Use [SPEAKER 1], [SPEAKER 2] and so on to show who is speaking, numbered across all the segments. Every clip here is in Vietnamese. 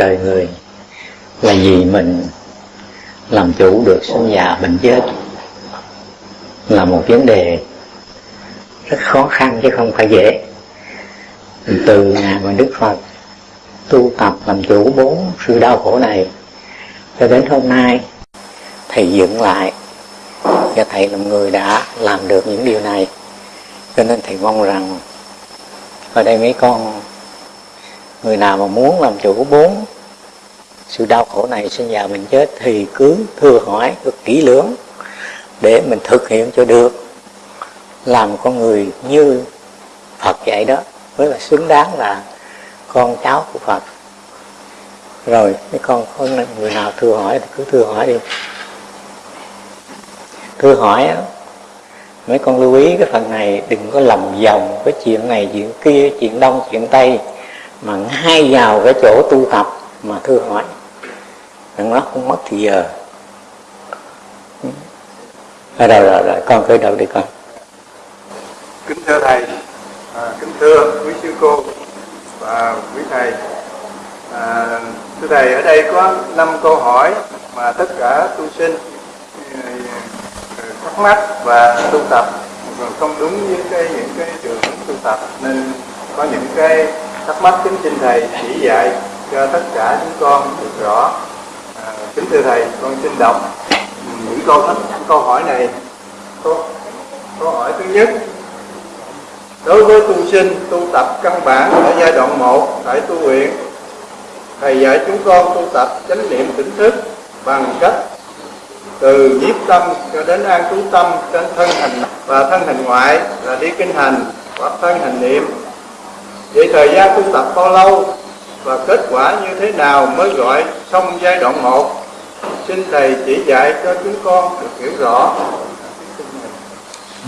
[SPEAKER 1] đời người là vì mình làm chủ được sinh già bệnh chết là một vấn đề rất khó khăn chứ không phải dễ. Từ ngày mà đức phật tu tập làm chủ bốn sự đau khổ này cho đến hôm nay, thầy dựng lại và thầy là người đã làm được những điều này. Cho nên thầy mong rằng ở đây mấy con người nào mà muốn làm chủ bốn sự đau khổ này sinh già mình chết thì cứ thưa hỏi cứ kỹ lưỡng để mình thực hiện cho được. Làm con người như Phật dạy đó mới là xứng đáng là con cháu của Phật. Rồi mấy con có người nào thưa hỏi thì cứ thưa hỏi đi. Thưa hỏi đó, mấy con lưu ý cái phần này đừng có lầm vòng cái chuyện này chuyện kia chuyện đông chuyện tây mà ngay vào cái chỗ tu tập mà thưa hỏi. Đừng nó không mất thì giờ. Ở rồi rồi rồi con khởi đầu đi con.
[SPEAKER 2] Kính thưa thầy à, kính thưa quý sư cô và quý thầy. À, thưa thầy ở đây có năm câu hỏi mà tất cả tu sinh ừ, thắc mắc và tu tập. Không đúng với cái những cái trường tu tập nên có những cái thắc mắc kính xin thầy chỉ dạy cho tất cả chúng con được rõ. À, kính thưa thầy con xin đọc những câu thắc câu hỏi này. Câu, câu hỏi thứ nhất. Đối với tu sinh tu tập căn bản ở giai đoạn 1 tại tu viện thầy dạy chúng con tu tập chánh niệm tỉnh thức bằng cách từ nhiếp tâm cho đến an trú tâm trên thân hình và thân hình ngoại là đi kinh hành hoặc thân hình niệm vậy thời gian tu tập bao lâu và kết quả như thế nào mới gọi xong giai đoạn 1 xin thầy chỉ dạy cho chúng con được hiểu rõ.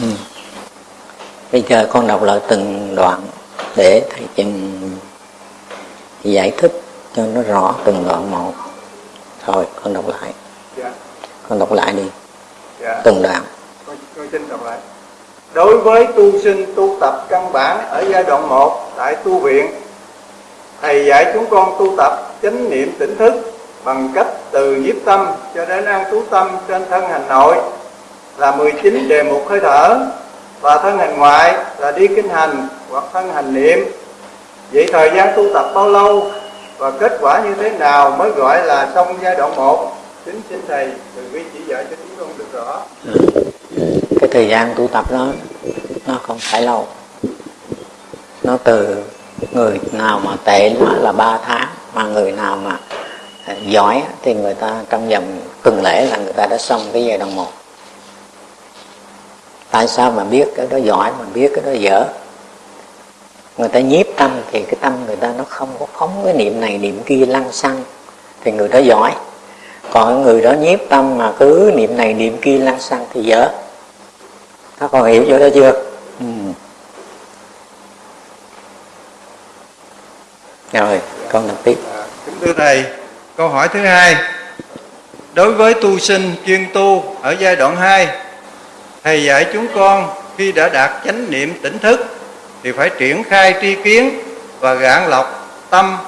[SPEAKER 1] Ừ. bây giờ con đọc lại từng đoạn để thầy trình giải thích cho nó rõ từng đoạn một. Thôi con đọc lại.
[SPEAKER 2] Dạ.
[SPEAKER 1] con đọc lại đi.
[SPEAKER 2] Dạ.
[SPEAKER 1] từng đoạn.
[SPEAKER 2] Con, con xin đọc lại đối với tu sinh, tu tập căn bản ở giai đoạn 1 tại tu viện, thầy dạy chúng con tu tập chánh niệm tỉnh thức bằng cách từ nhiếp tâm cho đến an trú tâm trên thân hành nội là 19 đề mục hơi thở và thân hành ngoại là đi kinh hành hoặc thân hành niệm. Vậy thời gian tu tập bao lâu và kết quả như thế nào mới gọi là xong giai đoạn 1 kính xin thầy, từ quý chỉ dạy cho chúng con được rõ.
[SPEAKER 1] Dạ cái thời gian tu tập đó, nó không phải lâu. Nó từ người nào mà tệ nó là 3 tháng, mà người nào mà giỏi thì người ta trong vòng tuần lễ là người ta đã xong cái giai đoạn một. Tại sao mà biết cái đó giỏi, mà biết cái đó dở? Người ta nhiếp tâm thì cái tâm người ta nó không có phóng cái niệm này, niệm kia lăng xăng, thì người đó giỏi. Còn người đó nhiếp tâm mà cứ niệm này, niệm kia lăng xăng thì dở các con hiểu chỗ đó chưa? Ừ. rồi con đọc tiếp.
[SPEAKER 2] À, kính thưa thầy câu hỏi thứ hai. Đối với tu sinh chuyên tu ở giai đoạn 2 thầy dạy chúng con khi đã đạt chánh niệm tỉnh thức thì phải triển khai tri kiến và gạn lọc tâm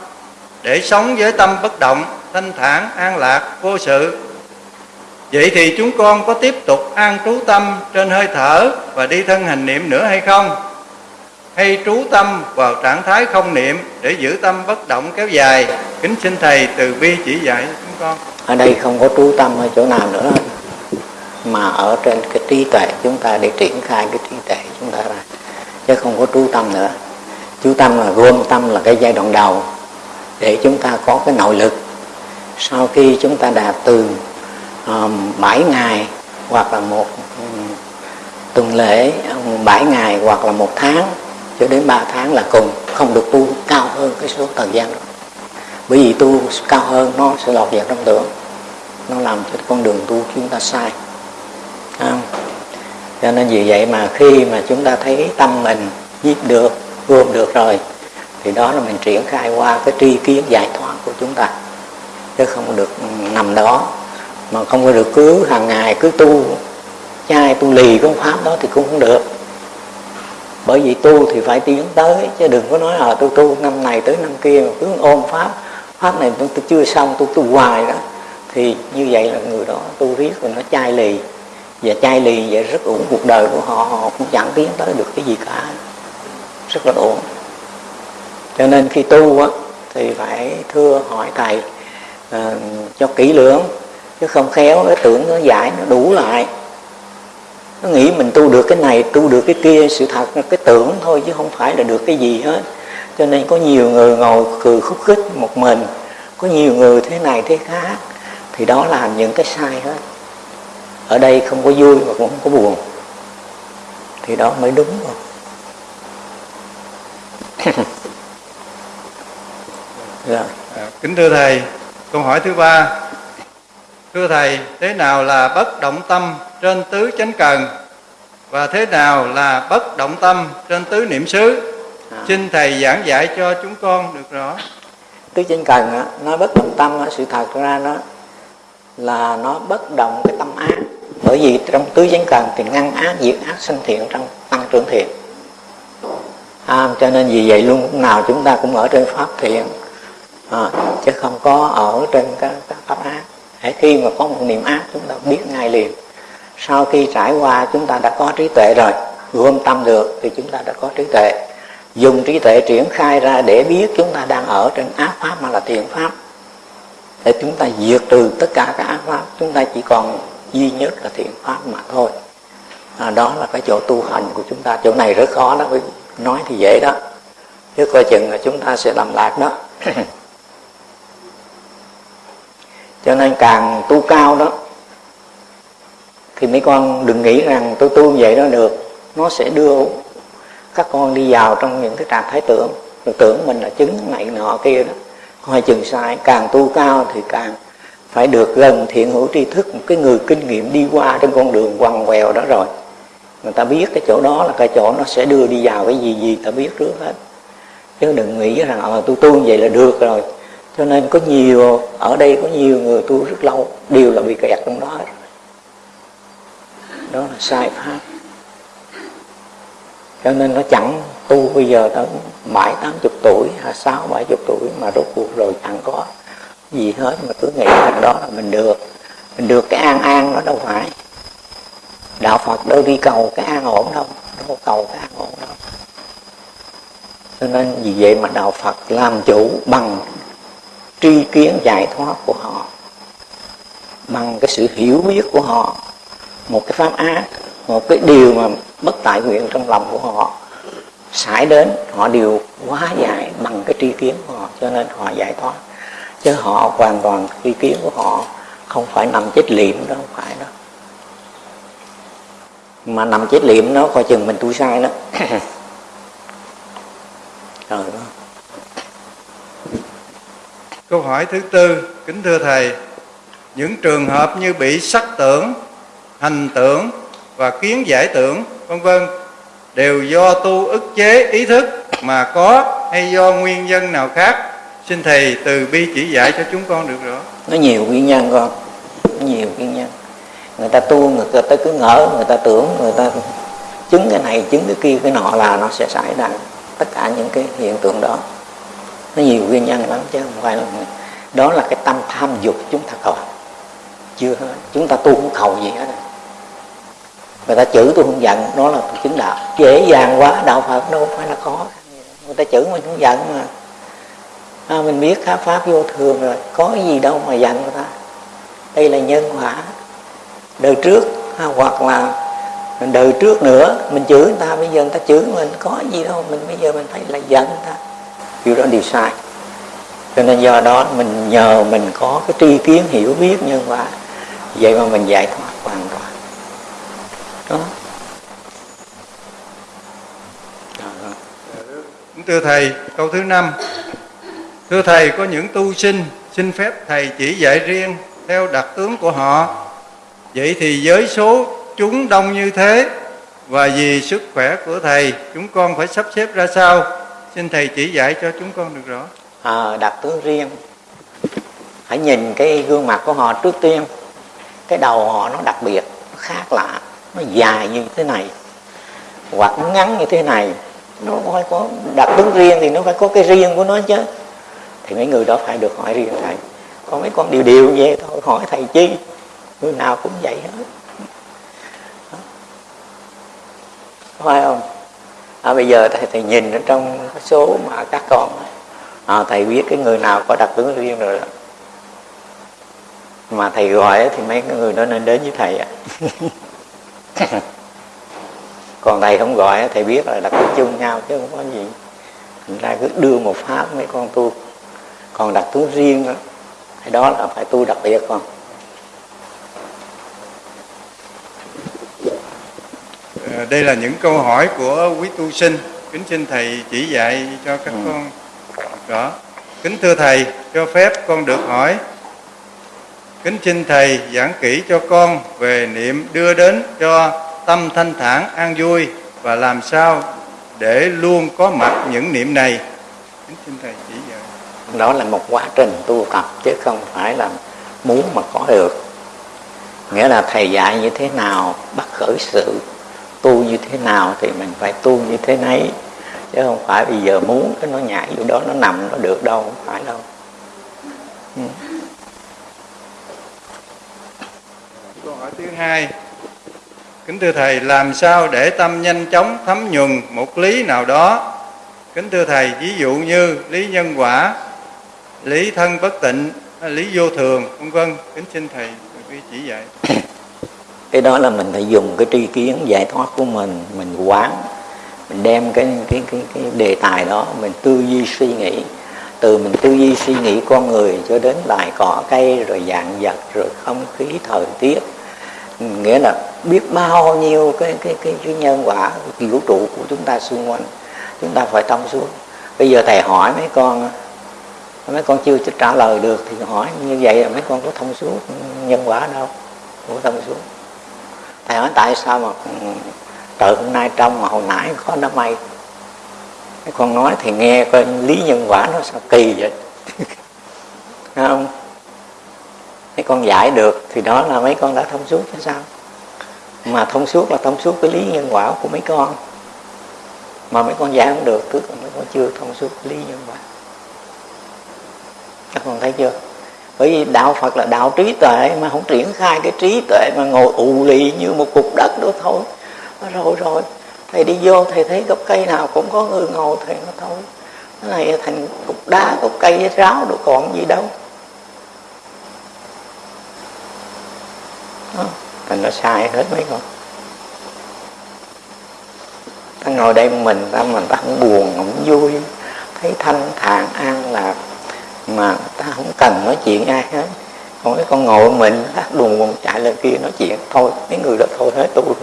[SPEAKER 2] để sống với tâm bất động thanh thản an lạc vô sự vậy thì chúng con có tiếp tục an trú tâm trên hơi thở và đi thân hành niệm nữa hay không? Hay trú tâm vào trạng thái không niệm để giữ tâm bất động kéo dài? Kính xin thầy từ bi chỉ dạy chúng con.
[SPEAKER 1] Ở đây không có trú tâm ở chỗ nào nữa. Mà ở trên cái trí tuệ chúng ta để triển khai cái trí tuệ chúng ta ra. Chứ không có trú tâm nữa. Chú tâm là gom tâm là cái giai đoạn đầu để chúng ta có cái nội lực. Sau khi chúng ta đạt từ Ờ, 7 ngày hoặc là một ừ, tuần lễ ừ, 7 ngày hoặc là một tháng, cho đến 3 tháng là cùng, không được tu cao hơn cái số thời gian. Đó bởi vì tu cao hơn nó sẽ lọt vào trong tưởng, nó làm cho con đường tu chúng ta sai. Không? cho nên vì vậy mà khi mà chúng ta thấy tâm mình giết được gom được rồi, thì đó là mình triển khai qua cái tri kiến giải thoát của chúng ta, chứ không được ừ, nằm đó mà không có được cứ hàng ngày cứ tu. Chai tu lì cái pháp đó thì cũng không được. Bởi vì tu thì phải tiến tới chứ đừng có nói là tôi tu năm này tới năm kia mà cứ ôm pháp. Pháp này tôi, tôi chưa xong tôi tu hoài đó. Thì như vậy là người đó tu riết rồi nó chai lì. Và chai lì vậy rất ổn cuộc đời của họ họ cũng chẳng tiến tới được cái gì cả. Rất là ổn. Cho nên khi tu á, thì phải thưa hỏi thầy uh, cho kỹ lưỡng chứ không khéo cái tưởng nó giải, nó đủ lại. Nó nghĩ mình tu được cái này, tu được cái kia, sự thật là cái tưởng thôi, chứ không phải là được cái gì hết. Cho nên có nhiều người ngồi cười khúc khích một mình, có nhiều người thế này thế khác, thì đó là những cái sai hết. Ở đây không có vui mà cũng không có buồn, thì đó mới đúng rồi
[SPEAKER 2] rồi dạ. kính thưa thầy, câu hỏi thứ ba thưa thầy thế nào là bất động tâm trên tứ chánh cần? Và thế nào là bất động tâm trên tứ niệm xứ? À. xin thầy giảng dạy cho chúng con được rõ.
[SPEAKER 1] Tứ chánh cần á, nói bất động tâm á, sự thật ra nó là nó bất động cái tâm ác. Bởi vì trong tứ chánh cần thì ngăn ác diệt ác sinh thiện trong tăng trưởng thiện. À, cho nên vì vậy luôn lúc nào chúng ta cũng ở trên pháp thiện à, chứ không có ở trên các, các pháp ác Hãy khi mà có một niệm ác chúng ta biết ngay liền. Sau khi trải qua chúng ta đã có trí tuệ rồi gom tâm được thì chúng ta đã có trí tuệ. Dùng trí tuệ triển khai ra để biết chúng ta đang ở trên ác pháp mà là thiện pháp. Để chúng ta diệt trừ tất cả các ác pháp chúng ta chỉ còn duy nhất là thiện pháp mà thôi. À, đó là cái chỗ tu hành của chúng ta. Chỗ này rất khó đó nói thì dễ đó. Chứ coi chừng là chúng ta sẽ làm lạc đó. cho nên càng tu cao đó, thì mấy con đừng nghĩ rằng tôi tu vậy đó được. Nó sẽ đưa các con đi vào trong những cái trạng thái tưởng. Rồi tưởng mình là chứng này nọ kia đó. Coi chừng sai, càng tu cao thì càng phải được gần thiện hữu tri thức, một cái người kinh nghiệm đi qua trên con đường quằn quèo đó rồi. Người ta biết cái chỗ đó là cái chỗ nó sẽ đưa đi vào cái gì gì, ta biết trước hết. Chứ đừng nghĩ rằng ờ tôi tu vậy là được rồi cho nên có nhiều, ở đây có nhiều người tu rất lâu, đều là bị kẹt trong đó đó là sai pháp. Cho nên nó chẳng tu bây giờ tới mãi tám chục tuổi, hay sáu, bảy chục tuổi mà rốt cuộc rồi chẳng có gì hết. Mà cứ nghĩ rằng đó là mình được. Mình được cái an an nó đâu phải. Đạo phật đâu đi cầu cái an ổn đâu đâu cầu cái an ổn đâu. Cho nên vì vậy mà đạo phật làm chủ bằng tri kiến giải thoát của họ, bằng cái sự hiểu biết của họ, một cái pháp ác, một cái điều mà bất tại nguyện trong lòng của họ, xảy đến, họ đều quá giải bằng cái tri kiến của họ, cho nên họ giải thoát. Chứ họ hoàn toàn tri kiến của họ không phải nằm chết liệm đó, không phải đó. Mà nằm chết liệm nó coi chừng mình tu sai đó.
[SPEAKER 2] Rồi đó câu hỏi thứ tư, kính thưa thầy, những trường hợp như bị sắc tưởng, hành tưởng và kiến giải tưởng, vân vân, đều do tu ức chế ý thức mà có hay do nguyên nhân nào khác? Xin thầy từ bi chỉ dạy cho chúng con được rõ.
[SPEAKER 1] Nó nhiều nguyên nhân con. Nó nhiều nguyên nhân. Người ta tu, người ta cứ ngỡ, người ta tưởng, người ta chứng cái này, chứng cái kia, cái nọ là nó sẽ xảy ra. Tất cả những cái hiện tượng đó nó nhiều nguyên nhân lắm chứ không phải là đó là cái tâm tham dục chúng ta còn. Chưa hết. Chúng ta tu không cầu gì hết. Người ta chữ tôi không giận đó là chứng đạo. Dễ dàng quá đạo phật đâu phải là khó. Người ta chữ mình không giận mà. À, mình biết khá pháp vô thường rồi có gì đâu mà giận người ta. Đây là nhân quả. Đời trước ha, hoặc là đời trước nữa mình chửi người ta bây giờ người ta chửi mình có gì đâu mình bây giờ mình phải là giận người ta điều đó điều sai. Cho nên do đó mình nhờ mình có cái tri kiến hiểu biết nhân quả vậy mà mình giải thoát hoàn toàn. Đó. Dạ, dạ.
[SPEAKER 2] Thưa thầy, câu thứ năm. Thưa thầy, có những tu sinh xin phép thầy chỉ dạy riêng theo đặc tướng của họ. Vậy thì giới số chúng đông như thế, và vì sức khỏe của thầy, chúng con phải sắp xếp ra sao? Xin thầy chỉ dạy cho chúng con được rõ.
[SPEAKER 1] À, đặc tướng riêng. Hãy nhìn cái gương mặt của họ trước tiên. Cái đầu họ nó đặc biệt nó khác lạ nó dài như thế này hoặc nó ngắn như thế này. Nó phải có đặc tướng riêng thì nó phải có cái riêng của nó chứ. Thì mấy người đó phải được hỏi riêng thầy. Còn mấy con điều điều vậy thôi hỏi thầy chi? Người nào cũng vậy hết. Phải không? À, bây giờ thầy, thầy nhìn ở trong số mà các con à, thầy biết cái người nào có đặc tướng riêng rồi đó. Mà thầy gọi thì mấy người đó nên đến với thầy ạ còn thầy không gọi thầy biết là đặc tính chung nhau chứ không có gì. Thành ra cứ đưa một pháp mấy con tu. Còn đặc tướng riêng đó, đó là phải tu đặc biệt con.
[SPEAKER 2] Đây là những câu hỏi của quý tu sinh. Kính xin thầy chỉ dạy cho các ừ. con. Đó. Kính thưa thầy cho phép con được hỏi. Kính xin thầy giảng kỹ cho con về niệm đưa đến cho tâm thanh thản an vui và làm sao để luôn có mặt những niệm này. Kính xin thầy chỉ dạy.
[SPEAKER 1] Đó là một quá trình tu tập chứ không phải là muốn mà có được. Nghĩa là thầy dạy như thế nào bắt khởi sự tu như thế nào thì mình phải tu như thế nấy. Chứ không phải bây giờ muốn cái nó nhảy vô đó nó nằm nó được đâu không phải đâu.
[SPEAKER 2] Ừ. câu hỏi thứ hai. Kính thưa thầy làm sao để tâm nhanh chóng thấm nhuần một lý nào đó? Kính thưa thầy ví dụ như lý nhân quả lý thân bất tịnh lý vô thường vân vân. Kính xin thầy chỉ dạy
[SPEAKER 1] cái đó là mình phải dùng cái tri kiến giải thoát của mình mình quán mình đem cái cái cái cái đề tài đó mình tư duy suy nghĩ. Từ mình tư duy suy nghĩ con người cho đến loài cỏ cây rồi dạng vật rồi không khí thời tiết. Nghĩa là biết bao nhiêu cái cái cái, cái nhân quả vũ trụ của chúng ta xung quanh chúng ta phải thông suốt. Bây giờ thầy hỏi mấy con mấy con chưa trả lời được thì hỏi như vậy là mấy con có thông suốt nhân quả đâu không có thông suốt thầy hỏi tại sao mà trời hôm nay trong mà hồi nãy có đám mây? Cái con nói thì nghe coi lý nhân quả nó sao kỳ vậy? Không? Mấy con giải được thì đó là mấy con đã thông suốt chứ sao? Mà thông suốt là thông suốt cái lý nhân quả của mấy con. Mà mấy con giải không được, tức là mấy con chưa thông suốt lý nhân quả. Các con thấy chưa? Bởi vì đạo phật là đạo trí tuệ mà không triển khai cái trí tuệ mà ngồi ù lì như một cục đất đó thôi. Rồi rồi thầy đi vô, thầy thấy gốc cây nào cũng có người ngồi thầy nó thôi. Cái này thành cục đá, cục cây ráo đâu còn gì đâu. Đó. thành nó sai hết mấy con. Ta ngồi đây mình ta mình ta không buồn, không vui. Thấy thanh thản an lạc mà ta không cần nói chuyện ai hết. Còn cái con ngồi mình, ta đùn buồn chạy lên kia nói chuyện. Thôi, mấy người đó thôi hết tu luôn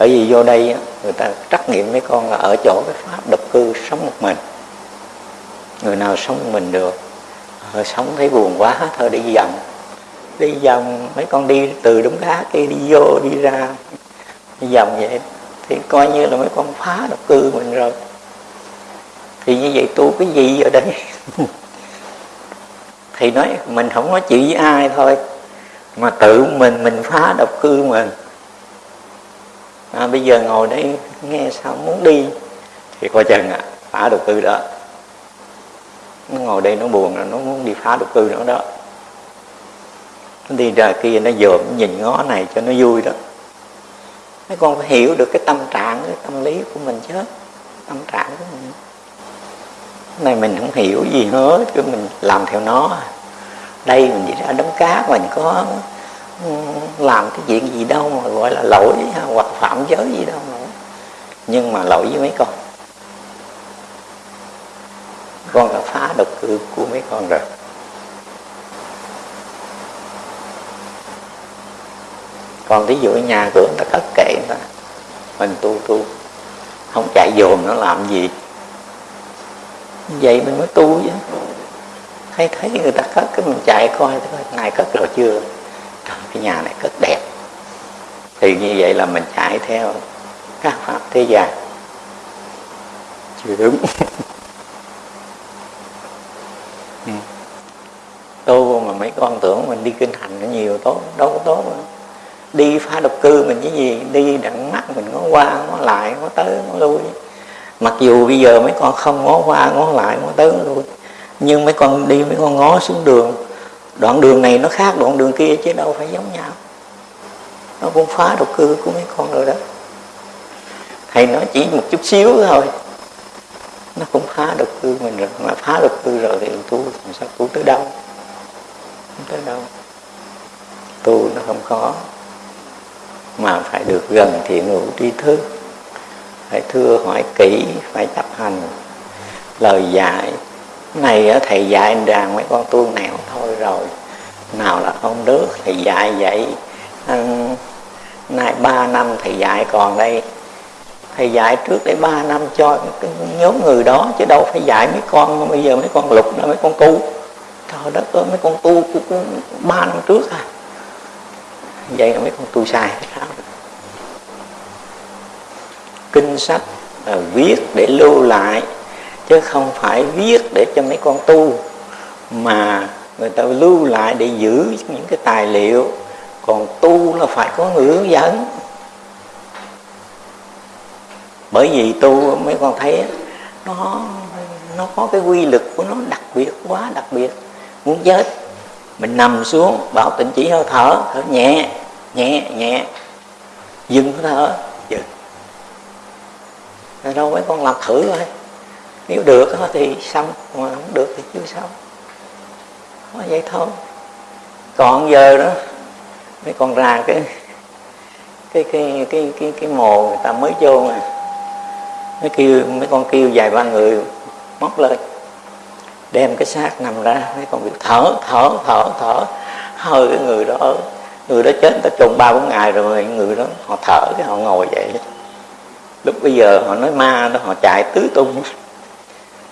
[SPEAKER 1] bởi vì vô đây người ta trắc nghiệm mấy con là ở chỗ cái pháp độc cư sống một mình. Người nào sống một mình được rồi sống thấy buồn quá thôi đi vòng. Đi vòng, mấy con đi từ đống đá kia đi vô, đi ra, đi vòng vậy. Thì coi như là mấy con phá độc cư mình rồi thì như vậy tu cái gì ở đây. Thì nói mình không nói chuyện với ai thôi. Mà tự mình mình phá độc cư mình. À, bây giờ ngồi đây nghe sao muốn đi. Thì coi chừng à phá độc cư đó. Nó ngồi đây nó buồn là nó muốn đi phá độc cư nữa đó. Nó đi ra kia nó dòm nhìn ngó này cho nó vui đó. Mấy con phải hiểu được cái tâm trạng cái tâm lý của mình chứ. Tâm trạng của mình này mình không hiểu gì hết, cứ mình làm theo nó. Đây mình chỉ ra đấm cá mình có làm cái chuyện gì đâu mà gọi là lỗi hoặc phạm giới gì đâu mà. Nhưng mà lỗi với mấy con. Con đã phá độc cư của mấy con rồi. Còn ví dụ nhà cửa người ta cất kệ người ta, mình tu tu, không chạy dồn nó làm gì vậy mình mới tu chứ. Thấy thấy người ta cất cái mình chạy coi thôi này cất rồi chưa? Trời, cái nhà này cất đẹp. Thì như vậy là mình chạy theo các pháp thế gian. Chưa đúng. Ừ. Tu mà mấy con tưởng mình đi kinh hành nó nhiều tốt đâu có tốt nữa đi phá độc cư mình chứ gì đi đặng mắt mình có qua có lại có tới có lui mặc dù bây giờ mấy con không ngó qua, ngó lại, ngó tới luôn nhưng mấy con đi, mấy con ngó xuống đường. Đoạn đường này nó khác đoạn đường kia chứ đâu phải giống nhau. Nó cũng phá độc cư của mấy con rồi đó. Thầy nói chỉ một chút xíu thôi. Nó cũng phá độc cư mình rồi, mà phá độc cư rồi thì tu làm sao tu tới đâu? Không tới đâu. Tu nó không khó mà phải được gần thiện hữu tri thức phải thưa, hỏi kỹ, phải chấp hành. Lời dạy, này thầy dạy rằng mấy con tu nẻo thôi rồi, nào là không được thầy dạy vậy. Nay ba năm thầy dạy còn đây, thầy dạy trước để ba năm cho cái nhóm người đó, chứ đâu phải dạy mấy con bây giờ mấy con lục đó mấy con tu. Trời đất ơi, mấy con tu ba năm trước à. Vậy là mấy con tu sai. sao kinh sách là viết để lưu lại, chứ không phải viết để cho mấy con tu, mà người ta lưu lại để giữ những cái tài liệu. Còn tu là phải có người hướng dẫn. Bởi vì tu mấy con thấy nó nó có cái quy lực của nó đặc biệt, quá đặc biệt. Muốn chết, mình nằm xuống, bảo tịnh chỉ hơi thở thở nhẹ nhẹ nhẹ, dừng thở rồi đâu mấy con làm thử thôi. Nếu được thì xong, mà không được thì chưa xong. Có vậy thôi. Còn giờ đó, mấy con ra cái cái cái cái cái cái mồ người ta mới vô mà. Mấy kêu, mấy con kêu vài ba người móc lên, đem cái xác nằm ra. Mấy con việc thở thở thở thở. Hơi cái người đó người đó chết ta trùng ba bốn ngày rồi người đó, họ thở cái họ ngồi vậy lúc bây giờ họ nói ma đó, họ chạy tứ tung.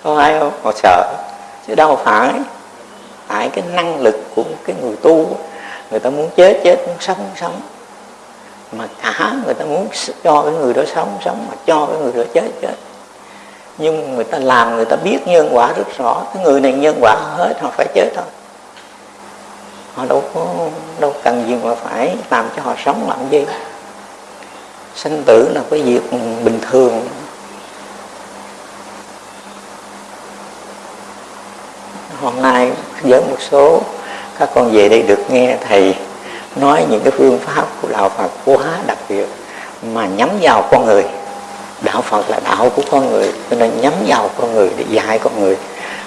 [SPEAKER 1] Có ai không? Họ sợ. Chứ đâu phải. Tại cái năng lực của cái người tu, người ta muốn chết chết, muốn sống sống. Mà cả người ta muốn cho cái người đó sống sống, mà cho cái người đó chết chết. Nhưng người ta làm, người ta biết nhân quả rất rõ. Cái người này nhân quả hết, họ phải chết thôi. Họ đâu có, đâu cần gì mà phải làm cho họ sống làm gì sanh tử là cái việc bình thường. Hôm nay với một số các con về đây được nghe thầy nói những cái phương pháp của đạo Phật quá đặc biệt mà nhắm vào con người. Đạo Phật là đạo của con người, cho nên nhắm vào con người để dạy con người,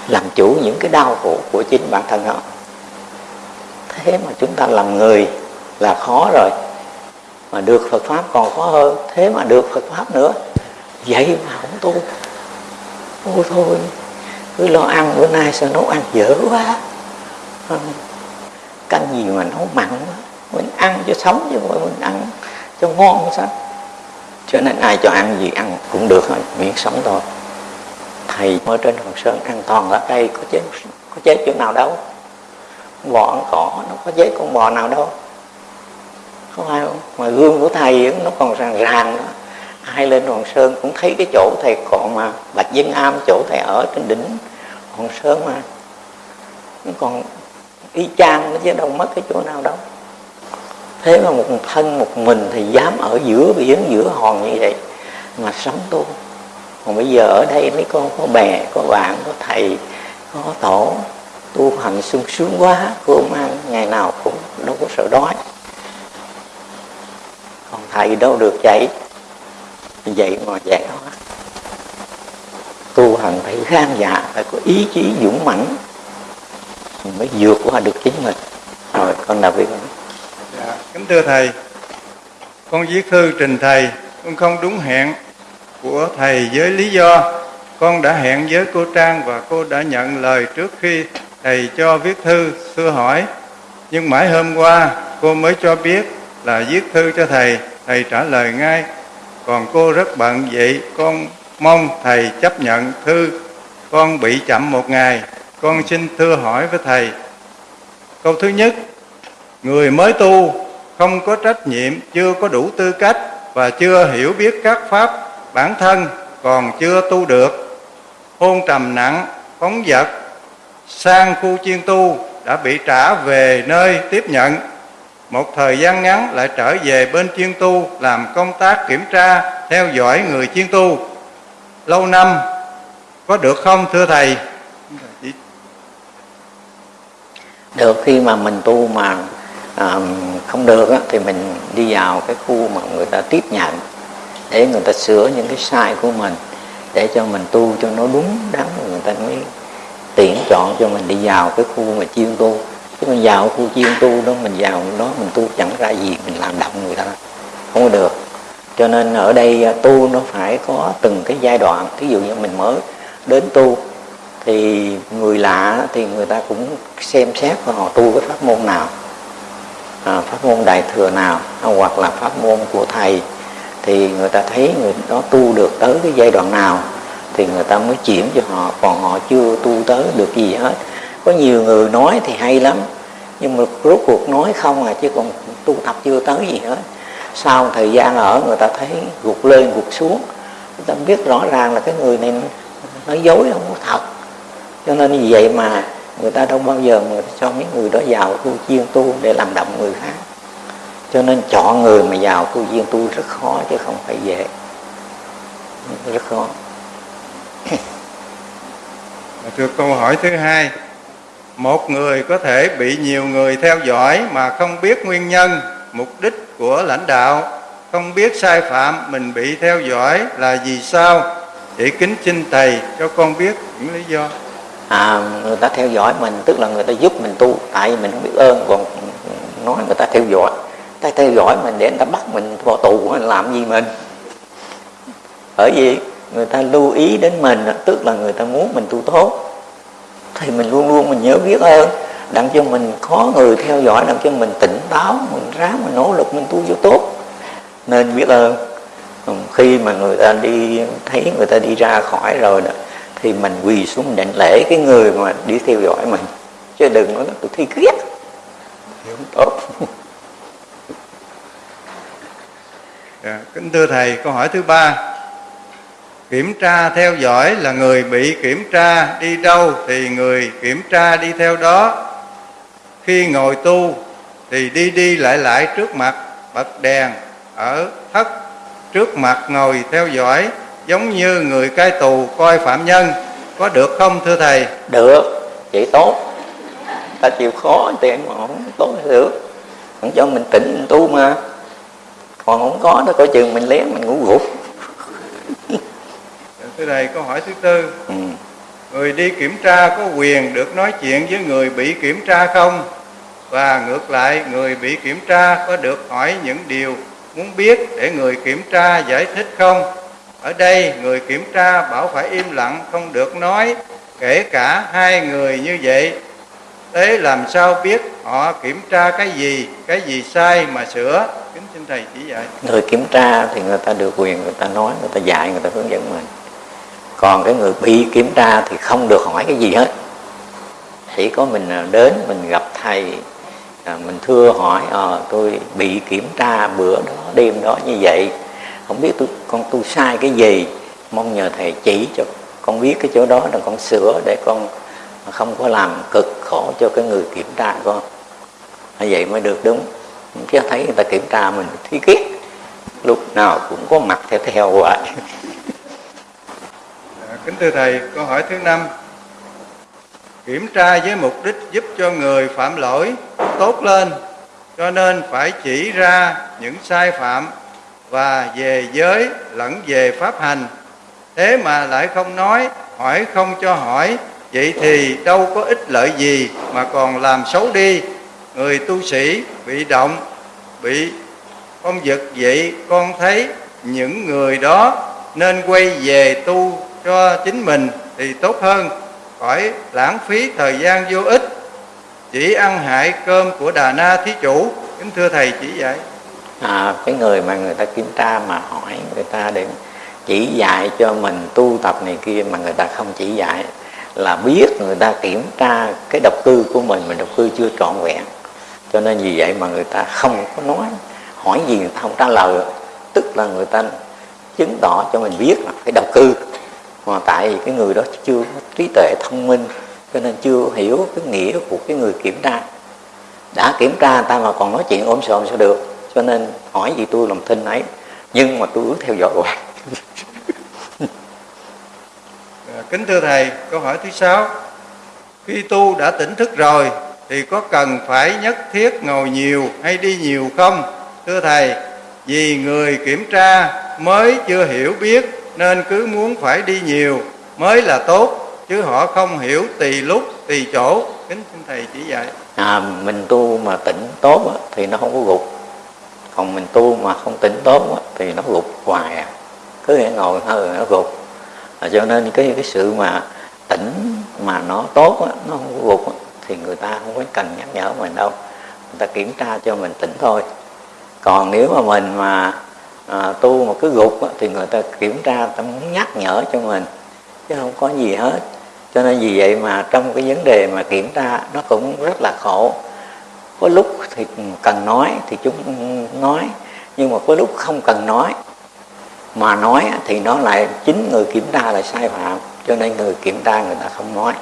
[SPEAKER 1] làm chủ những cái đau khổ của chính bản thân họ. Thế mà chúng ta làm người là khó rồi mà được Phật pháp, còn khó hơn, thế mà được Phật pháp nữa. Vậy mà không tu. Ô thôi, cứ lo ăn, bữa nay sao nấu ăn dở quá. Canh gì mà nấu mặn quá. Mình ăn cho sống chứ mà mình ăn cho ngon sao? Cho nên ai cho ăn gì ăn cũng được thôi miễn sống thôi. Thầy ở trên hòn sơn ăn toàn lá cây có chế có chế chỗ nào đâu? Bò ăn cỏ, nó có chế con bò nào đâu? Không ai không mà gương của thầy nó còn ràng ràng đó ai lên Hoàng sơn cũng thấy cái chỗ thầy còn mà, bạch dân am, chỗ thầy ở trên đỉnh Hoàng sơn mà. Nó còn y chang nó chứ đâu mất cái chỗ nào đâu. Thế mà một thân một mình thì dám ở giữa biển, giữa hòn như vậy mà sống tu. Còn bây giờ ở đây mấy con, có bè, có bạn, có thầy, có tổ, tu hành sung sướng quá, cơm ăn ngày nào cũng đâu có sợ đói thầy đâu được vậy vậy mà dạy đó tu hành phải gan dạ phải có ý chí dũng mãnh mới vượt qua được chính mình. Rồi con nào biết không?
[SPEAKER 2] dạ, kính thưa thầy. Con viết thư trình thầy con không đúng hẹn của thầy với lý do con đã hẹn với cô Trang và cô đã nhận lời trước khi thầy cho viết thư xưa hỏi. Nhưng mãi hôm qua cô mới cho biết là viết thư cho thầy thầy trả lời ngay, còn cô rất bận vậy, con mong thầy chấp nhận thư. Con bị chậm một ngày, con xin thưa hỏi với thầy. Câu thứ nhất, người mới tu không có trách nhiệm, chưa có đủ tư cách và chưa hiểu biết các pháp bản thân còn chưa tu được. Hôn trầm nặng, phóng vật, sang khu chuyên tu đã bị trả về nơi tiếp nhận một thời gian ngắn lại trở về bên chuyên tu làm công tác kiểm tra theo dõi người chuyên tu. Lâu năm có được không thưa thầy?
[SPEAKER 1] Được khi mà mình tu mà à, không được á, thì mình đi vào cái khu mà người ta tiếp nhận để người ta sửa những cái sai của mình để cho mình tu cho nó đúng đắn người ta mới tuyển chọn cho mình đi vào cái khu mà chuyên tu chứ mình vào khu chuyên tu đó mình vào đó mình tu chẳng ra gì mình làm động người ta. Không có được. Cho nên ở đây à, tu nó phải có từng cái giai đoạn. Thí dụ như mình mới đến tu thì người lạ thì người ta cũng xem xét họ tu cái pháp môn nào. À, pháp môn đại thừa nào à, hoặc là pháp môn của thầy. Thì người ta thấy người đó tu được tới cái giai đoạn nào thì người ta mới chuyển cho họ. Còn họ chưa tu tới được gì hết có nhiều người nói thì hay lắm, nhưng mà rốt cuộc nói không à chứ còn tu tập chưa tới gì hết. Sau thời gian ở, người ta thấy gục lên, gục xuống. Người ta biết rõ ràng là cái người này nói dối, không có thật. Cho nên như vậy mà người ta đâu bao giờ mà cho mấy người đó vào tu chuyên tu để làm động người khác. Cho nên chọn người mà vào tu chuyên tu rất khó, chứ không phải dễ. Rất khó.
[SPEAKER 2] Thưa câu hỏi thứ hai một người có thể bị nhiều người theo dõi mà không biết nguyên nhân, mục đích của lãnh đạo. Không biết sai phạm mình bị theo dõi là vì sao? Để kính xin Thầy cho con biết những lý do.
[SPEAKER 1] À, Người ta theo dõi mình tức là người ta giúp mình tu Tại vì mình không biết ơn còn nói người ta theo dõi. Ta theo dõi mình để người ta bắt mình vào tù mình làm gì mình? Bởi vì người ta lưu ý đến mình tức là người ta muốn mình tu tốt thì mình luôn luôn mình nhớ biết ơn. Đặng cho mình có người theo dõi đặng cho mình tỉnh táo mình ráng mình nỗ lực mình tu cho tốt. Nên biết ơn. Ừ, khi mà người ta đi thấy người ta đi ra khỏi rồi đó thì mình quỳ xuống mình đảnh lễ cái người mà đi theo dõi mình. Chứ đừng nói tôi thi ghét tốt.
[SPEAKER 2] Dạ, kính thưa thầy câu hỏi thứ ba kiểm tra theo dõi là người bị kiểm tra đi đâu thì người kiểm tra đi theo đó. Khi ngồi tu thì đi đi lại lại trước mặt bật đèn ở thất. Trước mặt ngồi theo dõi giống như người cai tù coi phạm nhân. Có được không, thưa thầy?
[SPEAKER 1] Được. Vậy tốt. Ta chịu khó thì mà không tốt được. Không cho mình tỉnh mình tu mà. Còn không có nó coi chừng mình lén mình ngủ gục
[SPEAKER 2] thưa thầy câu hỏi thứ tư.
[SPEAKER 1] Ừ.
[SPEAKER 2] người đi kiểm tra có quyền được nói chuyện với người bị kiểm tra không? Và ngược lại người bị kiểm tra có được hỏi những điều muốn biết để người kiểm tra giải thích không? Ở đây người kiểm tra bảo phải im lặng không được nói kể cả hai người như vậy. Thế làm sao biết họ kiểm tra cái gì cái gì sai mà sửa? Kính xin thầy chỉ dạy.
[SPEAKER 1] Người kiểm tra thì người ta được quyền người ta nói người ta dạy người ta hướng dẫn mình còn cái người bị kiểm tra thì không được hỏi cái gì hết. Chỉ có mình à, đến mình gặp thầy à, mình thưa hỏi à, tôi bị kiểm tra bữa đó đêm đó như vậy. Không biết tôi con tu sai cái gì? Mong nhờ thầy chỉ cho con biết cái chỗ đó là con sửa để con không có làm cực khổ cho cái người kiểm tra con. Như vậy mới được đúng. Chứ thấy người ta kiểm tra mình thi kiết lúc nào cũng có mặt theo theo hoài
[SPEAKER 2] kính thưa thầy, câu hỏi thứ năm. Kiểm tra với mục đích giúp cho người phạm lỗi tốt lên, cho nên phải chỉ ra những sai phạm và về giới lẫn về pháp hành. Thế mà lại không nói, hỏi không cho hỏi, vậy thì đâu có ích lợi gì mà còn làm xấu đi. Người tu sĩ bị động, bị phong vật vậy con thấy những người đó nên quay về tu cho chính mình thì tốt hơn. Khỏi lãng phí thời gian vô ích. Chỉ ăn hại cơm của đà na thí chủ. Kính thưa thầy chỉ vậy
[SPEAKER 1] à, cái người mà người ta kiểm tra mà hỏi người ta để chỉ dạy cho mình tu tập này kia mà người ta không chỉ dạy là biết người ta kiểm tra cái độc cư của mình mình độc cư chưa trọn vẹn. Cho nên vì vậy mà người ta không có nói hỏi gì người ta không trả lời. Tức là người ta chứng tỏ cho mình biết là cái độc cư mà tại vì cái người đó chưa có trí tuệ thông minh, cho nên chưa hiểu cái nghĩa của cái người kiểm tra. Đã kiểm tra ta mà còn nói chuyện ôm sòm sao được. Cho nên hỏi gì tôi lòng thinh ấy. Nhưng mà tôi cứ theo dõi hoài.
[SPEAKER 2] À, kính thưa thầy, câu hỏi thứ sáu. Khi tu đã tỉnh thức rồi, thì có cần phải nhất thiết ngồi nhiều hay đi nhiều không? Thưa thầy, vì người kiểm tra mới chưa hiểu biết nên cứ muốn phải đi nhiều mới là tốt chứ họ không hiểu tùy lúc tùy chỗ. Kính xin thầy chỉ dạy.
[SPEAKER 1] À, mình tu mà tỉnh tốt á, thì nó không có gục. Còn mình tu mà không tỉnh tốt á, thì nó gục hoài à. Cứ hãy ngồi hơi nó gục. À, cho nên cái cái sự mà tỉnh mà nó tốt á, nó không có gục á, thì người ta không có cần nhắc nhở mình đâu. Người ta kiểm tra cho mình tỉnh thôi. Còn nếu mà mình mà à, tu mà cứ gục á, thì người ta kiểm tra ta muốn nhắc nhở cho mình chứ không có gì hết. Cho nên vì vậy mà trong cái vấn đề mà kiểm tra nó cũng rất là khổ. Có lúc thì cần nói thì chúng nói nhưng mà có lúc không cần nói mà nói thì nó lại chính người kiểm tra là sai phạm. Cho nên người kiểm tra người ta không nói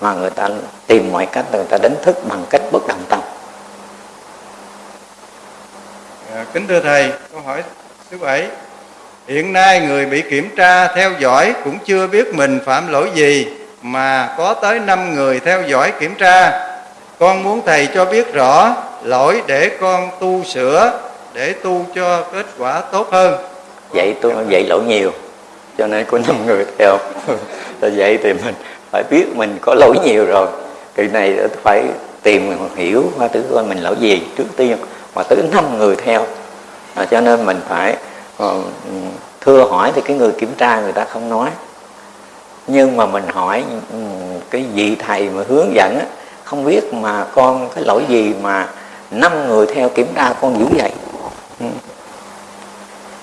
[SPEAKER 1] mà người ta tìm mọi cách người ta đánh thức bằng cách bất động tâm.
[SPEAKER 2] À, kính thưa thầy câu hỏi thứ bảy hiện nay người bị kiểm tra theo dõi cũng chưa biết mình phạm lỗi gì mà có tới năm người theo dõi kiểm tra. Con muốn thầy cho biết rõ lỗi để con tu sửa để tu cho kết quả tốt hơn.
[SPEAKER 1] Vậy tôi vậy lỗi nhiều cho nên có năm người theo. Rồi vậy thì mình phải biết mình có lỗi nhiều rồi. Kỳ này phải tìm hiểu qua tử coi mình lỗi gì trước tiên mà tới năm người theo à, cho nên mình phải uh, thưa hỏi thì cái người kiểm tra người ta không nói. Nhưng mà mình hỏi ừ, cái vị thầy mà hướng dẫn á, không biết mà con cái lỗi gì mà năm người theo kiểm tra con dữ vậy? Ừ.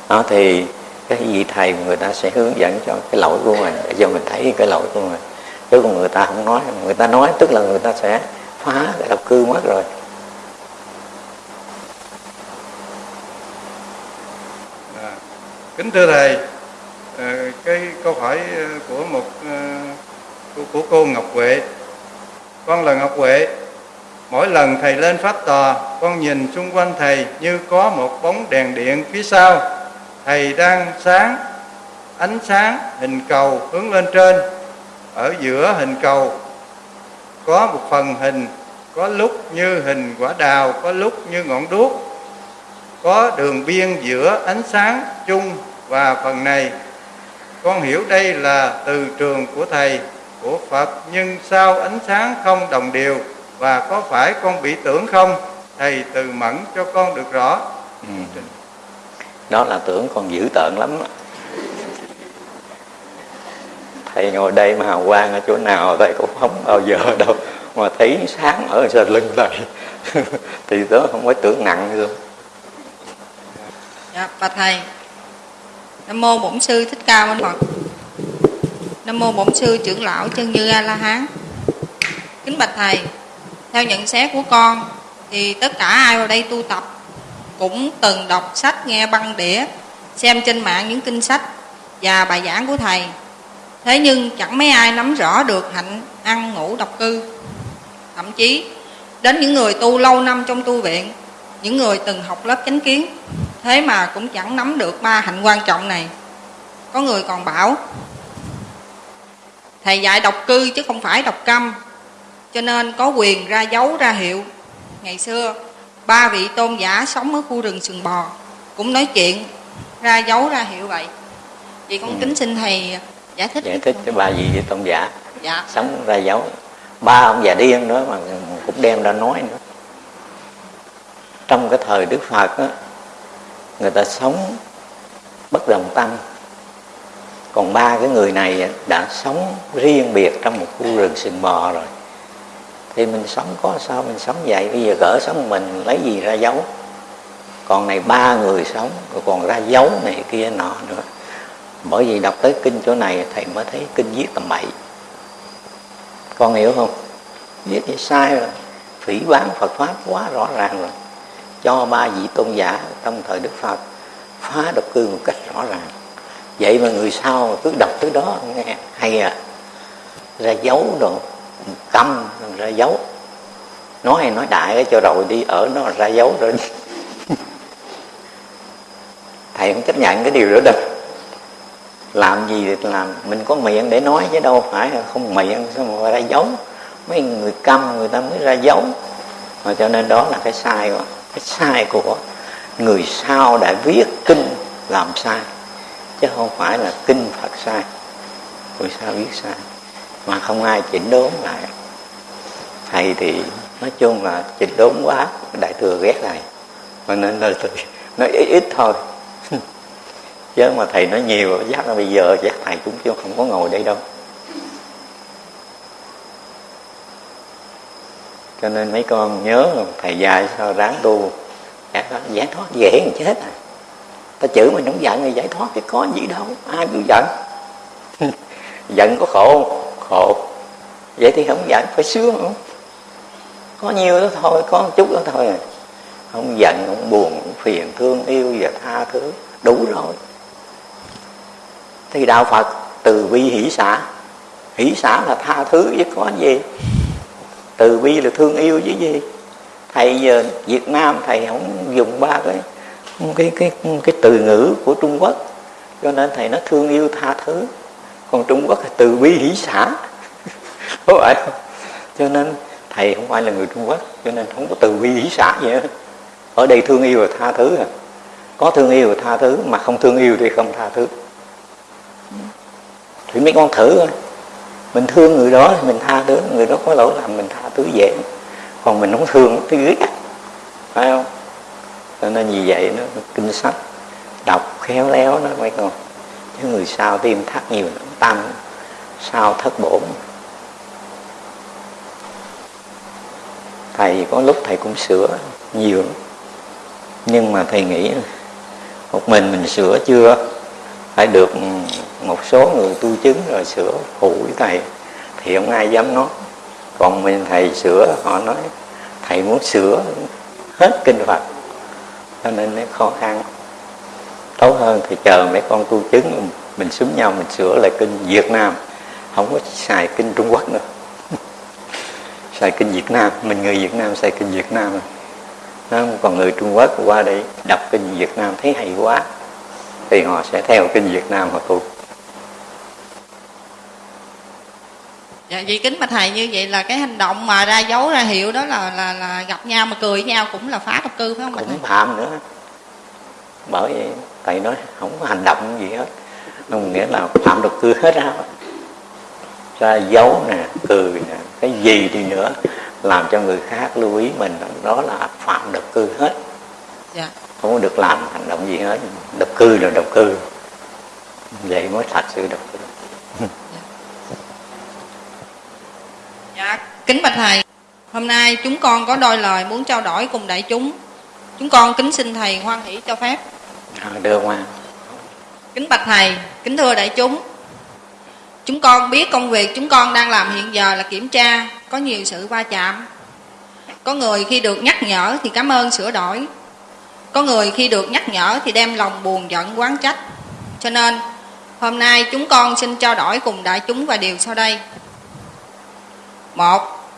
[SPEAKER 1] Đó thì cái vị thầy người ta sẽ hướng dẫn cho cái lỗi của mình. Để cho mình thấy cái lỗi của mình chứ còn người ta không nói. Người ta nói tức là người ta sẽ phá cái độc cư mất rồi.
[SPEAKER 2] Kính thưa thầy ờ, cái câu hỏi ờ, của một ờ, của, của cô Ngọc Huệ. Con là Ngọc Huệ. Mỗi lần thầy lên pháp tòa con nhìn xung quanh thầy như có một bóng đèn điện phía sau. Thầy đang sáng ánh sáng hình cầu hướng lên trên. Ở giữa hình cầu có một phần hình có lúc như hình quả đào có lúc như ngọn đuốc. Có đường biên giữa ánh sáng chung và phần này con hiểu đây là từ trường của thầy của phật nhưng sao ánh sáng không đồng đều và có phải con bị tưởng không? Thầy từ mẫn cho con được rõ.
[SPEAKER 1] Ừ. đó là tưởng con dữ tợn lắm thầy ngồi đây mà hào quang ở chỗ nào thầy cũng không bao giờ đâu. Mà thấy sáng ở sau lưng thầy thì đó không phải tưởng nặng luôn
[SPEAKER 3] dạ và thầy nam mô bổn sư thích ca mâu ni phật. Nam mô bổn sư trưởng lão chân như a la hán. Kính bạch thầy, theo nhận xét của con, thì tất cả ai vào đây tu tập cũng từng đọc sách, nghe băng đĩa, xem trên mạng những kinh sách và bài giảng của thầy. Thế nhưng chẳng mấy ai nắm rõ được hạnh ăn ngủ độc cư. Thậm chí, đến những người tu lâu năm trong tu viện, những người từng học lớp chánh kiến thế mà cũng chẳng nắm được ba hạnh quan trọng này. Có người còn bảo thầy dạy độc cư chứ không phải độc câm cho nên có quyền ra dấu ra hiệu. Ngày xưa ba vị tôn giả sống ở khu rừng sừng bò cũng nói chuyện ra dấu ra hiệu vậy. Vậy con ừ. kính xin thầy giải thích.
[SPEAKER 1] Giải thích cho ba vị tôn giả
[SPEAKER 3] dạ.
[SPEAKER 1] sống ra dấu. Ba ông già điên nữa mà cũng đem ra nói nữa. Trong cái thời đức phật á người ta sống bất đồng tâm. Còn ba cái người này đã sống riêng biệt trong một khu rừng sừng bò rồi. Thì mình sống có sao, mình sống vậy. Bây giờ gỡ sống mình, lấy gì ra dấu còn này ba người sống, rồi còn ra dấu này kia nọ nữa. Bởi vì đọc tới kinh chỗ này, thầy mới thấy kinh viết tầm bậy. Con hiểu không? Viết thì sai rồi. Phỉ bán phật pháp quá rõ ràng rồi cho ba vị tôn giả trong thời đức phật, phá độc cư một cách rõ ràng. Vậy mà người sau cứ đọc tới đó, nghe hay à. Ra dấu đồ câm ra dấu. Nói hay nói đại cho rồi đi, ở nó ra dấu rồi thầy không chấp nhận cái điều đó đâu. Làm gì thì làm, mình có miệng để nói chứ đâu phải không miệng, sao mà ra dấu? Mấy người câm người ta mới ra dấu. Mà cho nên đó là cái sai rồi cái sai của người sau đã viết kinh làm sai, chứ không phải là kinh phật sai. Người sao viết sai, mà không ai chỉnh đốn lại. Thầy thì nói chung là chỉnh đốn quá, đại thừa ghét thầy. Cho nên là nói ít ít thôi. Chứ mà thầy nói nhiều, chắc là bây giờ chắc thầy cũng chưa không có ngồi đây đâu. Cho nên mấy con nhớ thầy dạy sao ráng tu. Dạ, giải thoát dễ người chết à. Ta chữ mình không giận thì giải thoát thì có gì đâu, ai cũng giận. Giận có khổ khổ. Vậy thì không giận, phải sướng. Không có nhiều đó thôi, có một chút đó thôi à. Không giận, không buồn, không phiền, thương yêu và tha thứ. Đủ rồi. Thì đạo phật từ bi hỷ xã hỷ xã là tha thứ, chứ có gì từ bi là thương yêu chứ gì. Thầy giờ việt nam thầy không dùng ba cái cái cái cái từ ngữ của trung quốc. Cho nên thầy nó thương yêu tha thứ. Còn trung quốc là từ bi hỷ xã có phải không? Cho nên thầy không phải là người trung quốc, cho nên không có từ bi hỷ xã gì hết. Ở đây thương yêu và tha thứ à. Có thương yêu và tha thứ, mà không thương yêu thì không tha thứ. Thì mấy con thử thôi mình thương người đó thì mình tha thứ, người đó có lỗi làm mình tha thứ dễ. Còn mình không thương thì ghét, phải không? Cho nên vì vậy nó kinh sách, đọc khéo léo nó mấy con chứ người sao tim thắt nhiều nó tăng sao thất bổn. Thầy có lúc thầy cũng sửa nhiều, nhưng mà thầy nghĩ, một mình mình sửa chưa? Phải được một số người tu chứng rồi sửa phụ với thầy, thì không ai dám nói. Còn mình thầy sửa, họ nói, thầy muốn sửa hết kinh phật. Cho nên nó khó khăn. Tốt hơn thì chờ mấy con tu chứng, mình xúm nhau mình sửa lại kinh việt nam. Không có xài kinh trung quốc nữa. Xài kinh việt nam, mình người việt nam xài kinh việt nam. Đó. còn người trung quốc qua đây đọc kinh việt nam, thấy hay quá. Thì họ sẽ theo kinh Việt Nam họ tu.
[SPEAKER 3] Vì kính mà thầy như vậy là cái hành động mà ra dấu ra hiệu đó là là là gặp nhau mà cười với nhau cũng là phá độc cư phải không
[SPEAKER 1] cũng phạm nữa bởi vậy thầy nói không có hành động gì hết. Không nghĩa là phạm độc cư hết á. Ra dấu nè cười nè cái gì đi nữa làm cho người khác lưu ý mình đó là phạm độc cư hết.
[SPEAKER 3] Dạ.
[SPEAKER 1] Không có được làm hành động gì hết. Độc cư là độc cư. Vậy mới thật sự độc cư
[SPEAKER 3] Dạ, kính bạch thầy, hôm nay chúng con có đôi lời muốn trao đổi cùng đại chúng. Chúng con kính xin thầy hoan hỷ cho phép.
[SPEAKER 1] à, đưa qua
[SPEAKER 3] Kính bạch thầy, kính thưa đại chúng. Chúng con biết công việc chúng con đang làm hiện giờ là kiểm tra, có nhiều sự va chạm. Có người khi được nhắc nhở thì cảm ơn sửa đổi. Có người khi được nhắc nhở thì đem lòng buồn giận quán trách. Cho nên, hôm nay chúng con xin trao đổi cùng đại chúng vài điều sau đây. Một,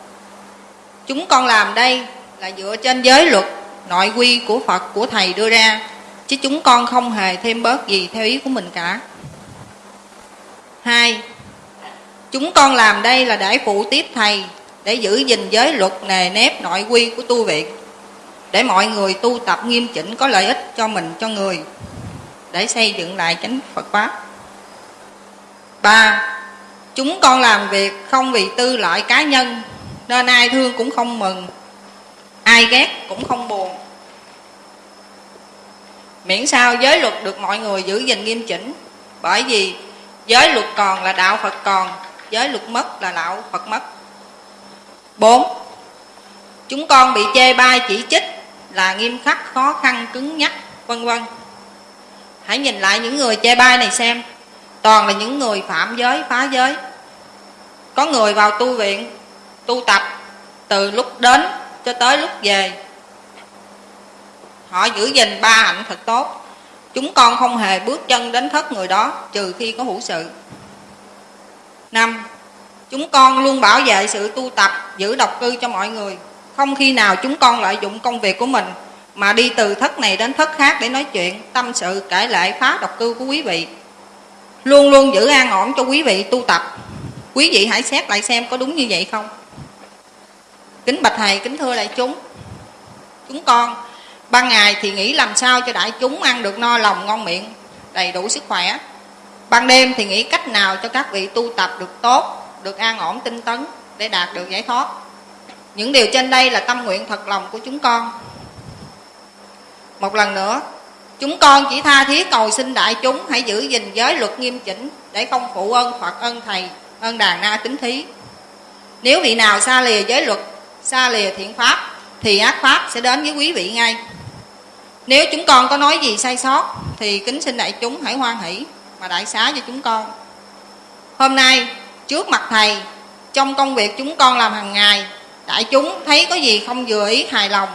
[SPEAKER 3] chúng con làm đây là dựa trên giới luật, nội quy của Phật, của Thầy đưa ra, chứ chúng con không hề thêm bớt gì theo ý của mình cả. Hai, chúng con làm đây là để phụ tiếp Thầy, để giữ gìn giới luật nề nếp nội quy của tu viện, để mọi người tu tập nghiêm chỉnh có lợi ích cho mình, cho người, để xây dựng lại chánh Phật Pháp. Ba, Chúng con làm việc không vì tư lợi cá nhân Nên ai thương cũng không mừng Ai ghét cũng không buồn Miễn sao giới luật được mọi người giữ gìn nghiêm chỉnh Bởi vì giới luật còn là đạo Phật còn Giới luật mất là đạo Phật mất 4. Chúng con bị chê bai chỉ trích là nghiêm khắc, khó khăn, cứng nhắc, vân vân. Hãy nhìn lại những người chê bai này xem toàn là những người phạm giới, phá giới. Có người vào tu viện, tu tập từ lúc đến cho tới lúc về. Họ giữ gìn ba hạnh thật tốt. Chúng con không hề bước chân đến thất người đó, trừ khi có hữu sự. Năm, chúng con luôn bảo vệ sự tu tập, giữ độc cư cho mọi người. Không khi nào chúng con lợi dụng công việc của mình mà đi từ thất này đến thất khác để nói chuyện, tâm sự cải lệ phá độc cư của quý vị luôn luôn giữ an ổn cho quý vị tu tập. Quý vị hãy xét lại xem có đúng như vậy không? Kính bạch thầy, kính thưa đại chúng. Chúng con, ban ngày thì nghĩ làm sao cho đại chúng ăn được no lòng ngon miệng, đầy đủ sức khỏe. Ban đêm thì nghĩ cách nào cho các vị tu tập được tốt, được an ổn tinh tấn để đạt được giải thoát. Những điều trên đây là tâm nguyện thật lòng của chúng con. Một lần nữa Chúng con chỉ tha thiết cầu xin đại chúng hãy giữ gìn giới luật nghiêm chỉnh để không phụ ơn Phật ơn Thầy, ơn đàn na tính thí. Nếu vị nào xa lìa giới luật, xa lìa thiện pháp thì ác pháp sẽ đến với quý vị ngay. Nếu chúng con có nói gì sai sót thì kính xin đại chúng hãy hoan hỷ mà đại xá cho chúng con. Hôm nay trước mặt thầy trong công việc chúng con làm hàng ngày đại chúng thấy có gì không vừa ý hài lòng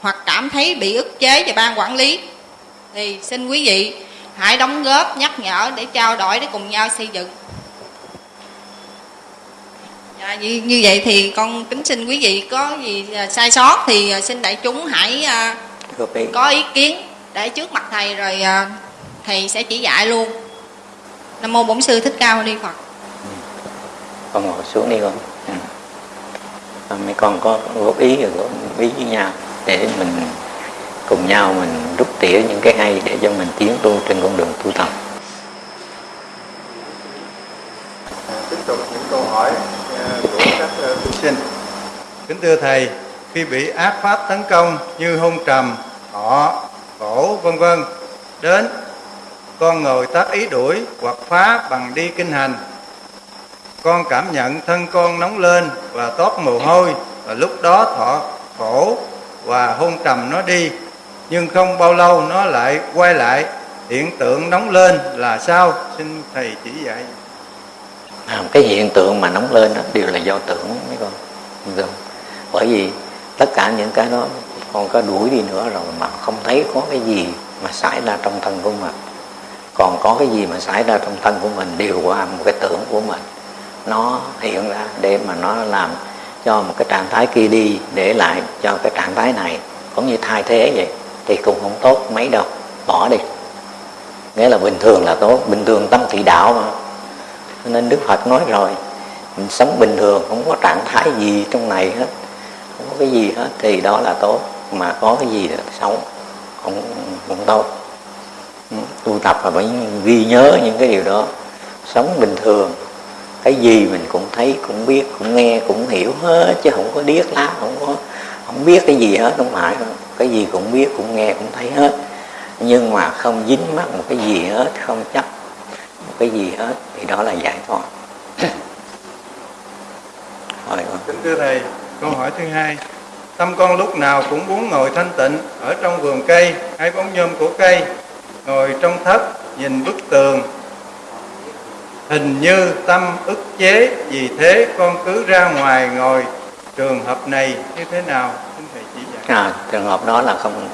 [SPEAKER 3] hoặc cảm thấy bị ức chế về ban quản lý thì xin quý vị hãy đóng góp nhắc nhở để trao đổi để cùng nhau xây dựng. Dạ, như, như vậy thì con kính xin quý vị có gì sai sót thì xin đại chúng hãy
[SPEAKER 1] ý
[SPEAKER 3] có ý kiến để trước mặt thầy rồi à, thầy sẽ chỉ dạy luôn. Nam mô bổn sư thích ca mâu ni phật.
[SPEAKER 1] Con ngồi xuống đi con. Rồi mấy con có góp ý góp ý với nhau để mình cùng nhau mình rút tỉa những cái hay để cho mình tiến tu trên con đường tu tập.
[SPEAKER 2] Tiếp tục những câu hỏi à, của các à, thí sinh. Kính thưa thầy, khi bị ác pháp tấn công như hung trầm họ khổ vân vân, đến con ngồi tác ý đuổi hoặc phá bằng đi kinh hành, con cảm nhận thân con nóng lên và toát mồ hôi và lúc đó thọ khổ và hôn trầm nó đi nhưng không bao lâu nó lại quay lại hiện tượng nóng lên là sao? Xin thầy chỉ dạy.
[SPEAKER 1] À, cái hiện tượng mà nóng lên đó đều là do tưởng mấy con. Đúng không? bởi vì tất cả những cái đó con có đuổi đi nữa rồi mà không thấy có cái gì mà xảy ra trong thân của mình. Còn có cái gì mà xảy ra trong thân của mình đều qua một cái tưởng của mình. Nó hiện ra để mà nó làm cho một cái trạng thái kia đi để lại cho cái trạng thái này. Cũng như thay thế vậy thì cũng không tốt mấy đâu. Bỏ đi. Nghĩa là bình thường là tốt, bình thường tâm thị đạo mà. Nên đức phật nói rồi, mình sống bình thường, không có trạng thái gì trong này hết. Không có cái gì hết, thì đó là tốt. Mà có cái gì là xấu không không tốt. Ừ, tu tập là phải ghi nhớ những cái điều đó. Sống bình thường, cái gì mình cũng thấy, cũng biết, cũng nghe, cũng hiểu hết, chứ không có điếc lá, không có không biết cái gì hết, không phải không cái gì cũng biết, cũng nghe, cũng thấy hết. Nhưng mà không dính mắc một cái gì hết, không chấp một cái gì hết, thì đó là giải thoát.
[SPEAKER 2] Rồi. Kính thưa thầy, câu hỏi thứ hai. Tâm con lúc nào cũng muốn ngồi thanh tịnh, ở trong vườn cây hay bóng nhôm của cây, ngồi trong thất, nhìn bức tường. Hình như tâm ức chế, vì thế con cứ ra ngoài ngồi trường hợp này như thế nào? Xin thầy chỉ
[SPEAKER 1] dạy. À, trường hợp đó là không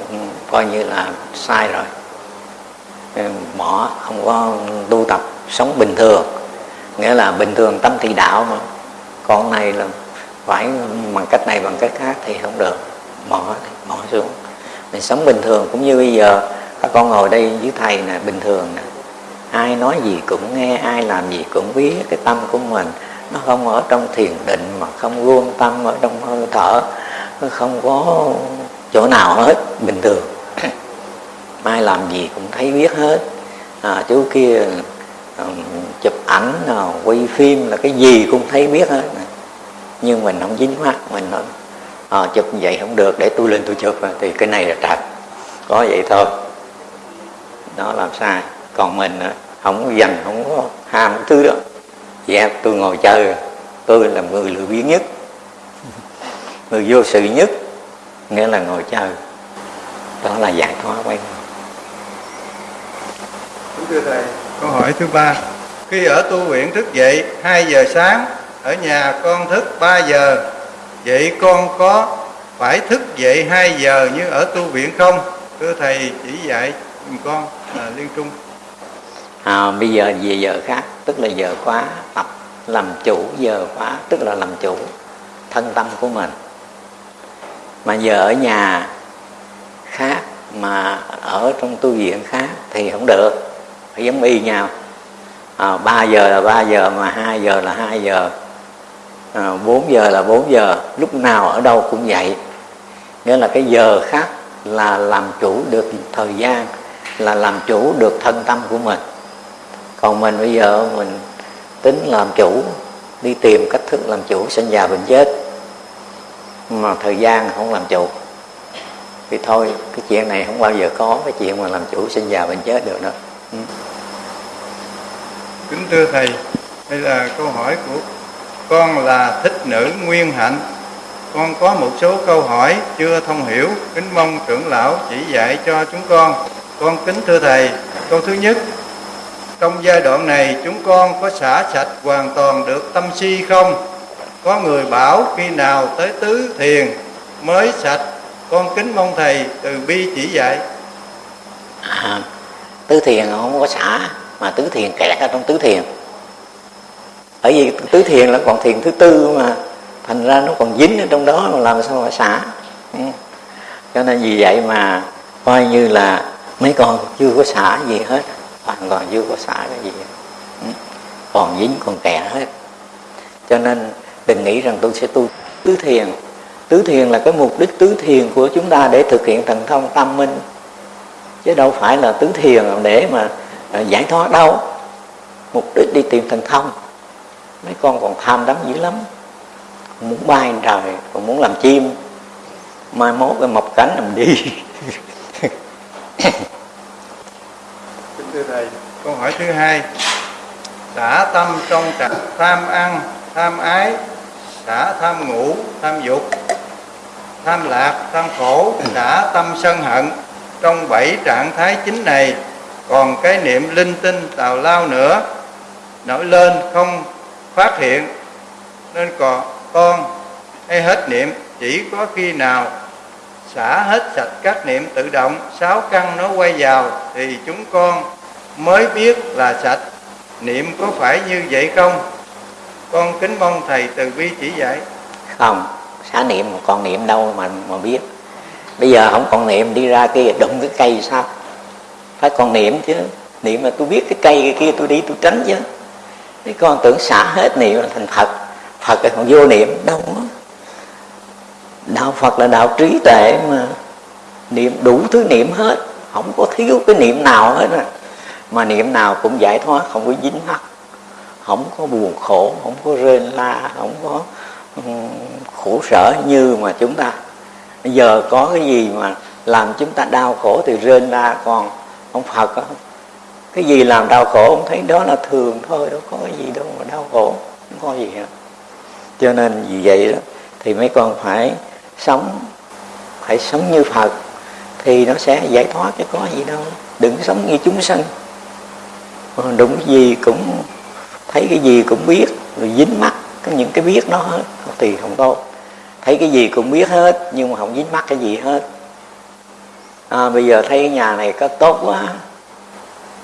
[SPEAKER 1] coi như là sai rồi. Ờ, bỏ không có tu tập sống bình thường. Nghĩa là bình thường tâm thị đạo mà. Con này là phải bằng cách này bằng cách khác thì không được. Bỏ bỏ xuống. Mình sống bình thường cũng như bây giờ các con ngồi đây với thầy nè bình thường nè. Ai nói gì cũng nghe ai làm gì cũng biết cái tâm của mình nó không ở trong thiền định mà không luôn tâm ở trong hơi thở nó không có chỗ nào hết bình thường. Ai làm gì cũng thấy biết hết. À, chú kia um, chụp ảnh nào quay phim là cái gì cũng thấy biết hết. Nhưng mình không dính mắt mình nói à, chụp vậy không được để tôi lên tôi chụp. Thì cái này là trật có vậy thôi. Đó làm sai. Còn mình à, không dành không có ham thứ đó dạ tôi ngồi chơi. Tôi là người lười biếng nhất. Người vô sự nhất nghĩa là ngồi chơi. Đó là giải thoát quay
[SPEAKER 2] thưa thầy câu hỏi thứ ba. Khi ở tu viện thức dậy 2 giờ sáng ở nhà con thức 3 giờ. Vậy con có phải thức dậy 2 giờ như ở tu viện không? Thưa thầy chỉ dạy con à, liên trung
[SPEAKER 1] à, bây giờ về giờ khác tức là giờ khóa tập làm chủ giờ khóa tức là làm chủ thân tâm của mình. Mà giờ ở nhà khác mà ở trong tu viện khác thì không được phải giống y nhau. À, 3 giờ là 3 giờ mà 2 giờ là 2 giờ. À, 4 giờ là 4 giờ lúc nào ở đâu cũng vậy. Nghĩa là cái giờ khác là làm chủ được thời gian là làm chủ được thân tâm của mình còn mình bây giờ mình tính làm chủ, đi tìm cách thức làm chủ, sinh già bệnh chết. Mà thời gian không làm chủ. Thì thôi, cái chuyện này không bao giờ có cái chuyện mà làm chủ sinh già bệnh chết được đó ừ.
[SPEAKER 2] kính thưa thầy, đây là câu hỏi của con là thích nữ nguyên hạnh. Con có một số câu hỏi chưa thông hiểu, kính mong trưởng lão chỉ dạy cho chúng con. Con kính thưa thầy, câu thứ nhất trong giai đoạn này chúng con có xả sạch hoàn toàn được tâm si không? Có người bảo khi nào tới tứ thiền mới sạch? Con kính mong thầy từ bi chỉ dạy.
[SPEAKER 1] À, tứ thiền không có xả mà tứ thiền kẹt ở trong tứ thiền. Bởi vì tứ thiền là còn thiền thứ tư mà thành ra nó còn dính ở trong đó mà làm sao mà xả? Ừ. Cho nên vì vậy mà coi như là mấy con chưa có xả gì hết hoàn toàn chưa có xả cái gì? Ừ. Còn dính còn kẹt hết. Cho nên đừng nghĩ rằng tôi sẽ tu tứ thiền. Tứ thiền là cái mục đích tứ thiền của chúng ta để thực hiện thần thông tâm minh. Chứ đâu phải là tứ thiền để mà à, giải thoát đâu. Mục đích đi tìm thần thông. Mấy con còn tham đắm dữ lắm. Muốn bay trời, còn muốn làm chim. Mai mốt cái mọc cánh làm đi.
[SPEAKER 2] thưa thầy, câu hỏi thứ hai. Xả tâm trong trạng tham ăn, tham ái xả tham ngủ, tham dục, tham lạc, tham khổ xả tâm sân hận. Trong bảy trạng thái chính này, còn cái niệm linh tinh tào lao nữa. Nổi lên không phát hiện, nên còn con hay hết niệm, chỉ có khi nào xả hết sạch các niệm tự động, sáu căn nó quay vào, thì chúng con mới biết là sạch. Niệm có phải như vậy không? Con kính mong thầy từ bi chỉ dạy.
[SPEAKER 1] Không xả niệm mà còn niệm đâu mà mà biết. Bây giờ không còn niệm, đi ra kia đụng cái cây sao? Phải còn niệm chứ. Niệm mà tôi biết cái cây cái kia, tôi đi tôi tránh chứ. Cái con tưởng xả hết niệm là thành phật. Phật là còn vô niệm, đâu đó. đạo phật là đạo trí tuệ mà. Niệm đủ thứ niệm hết. Không có thiếu cái niệm nào hết rồi mà niệm nào cũng giải thoát không có dính mắc không có buồn khổ không có rên la không có khổ sở như mà chúng ta. Giờ có cái gì mà làm chúng ta đau khổ thì rên la còn ông phật đó, cái gì làm đau khổ ông thấy đó là thường thôi đâu có cái gì đâu mà đau khổ không có gì hết. Cho nên vì vậy đó thì mấy con phải sống phải sống như phật thì nó sẽ giải thoát chứ có gì đâu. Đừng sống như chúng sanh đúng cái gì cũng thấy cái gì cũng biết rồi dính mắt cái những cái biết nó hết thì không tốt. Thấy cái gì cũng biết hết nhưng mà không dính mắt cái gì hết. À, bây giờ thấy cái nhà này có tốt quá.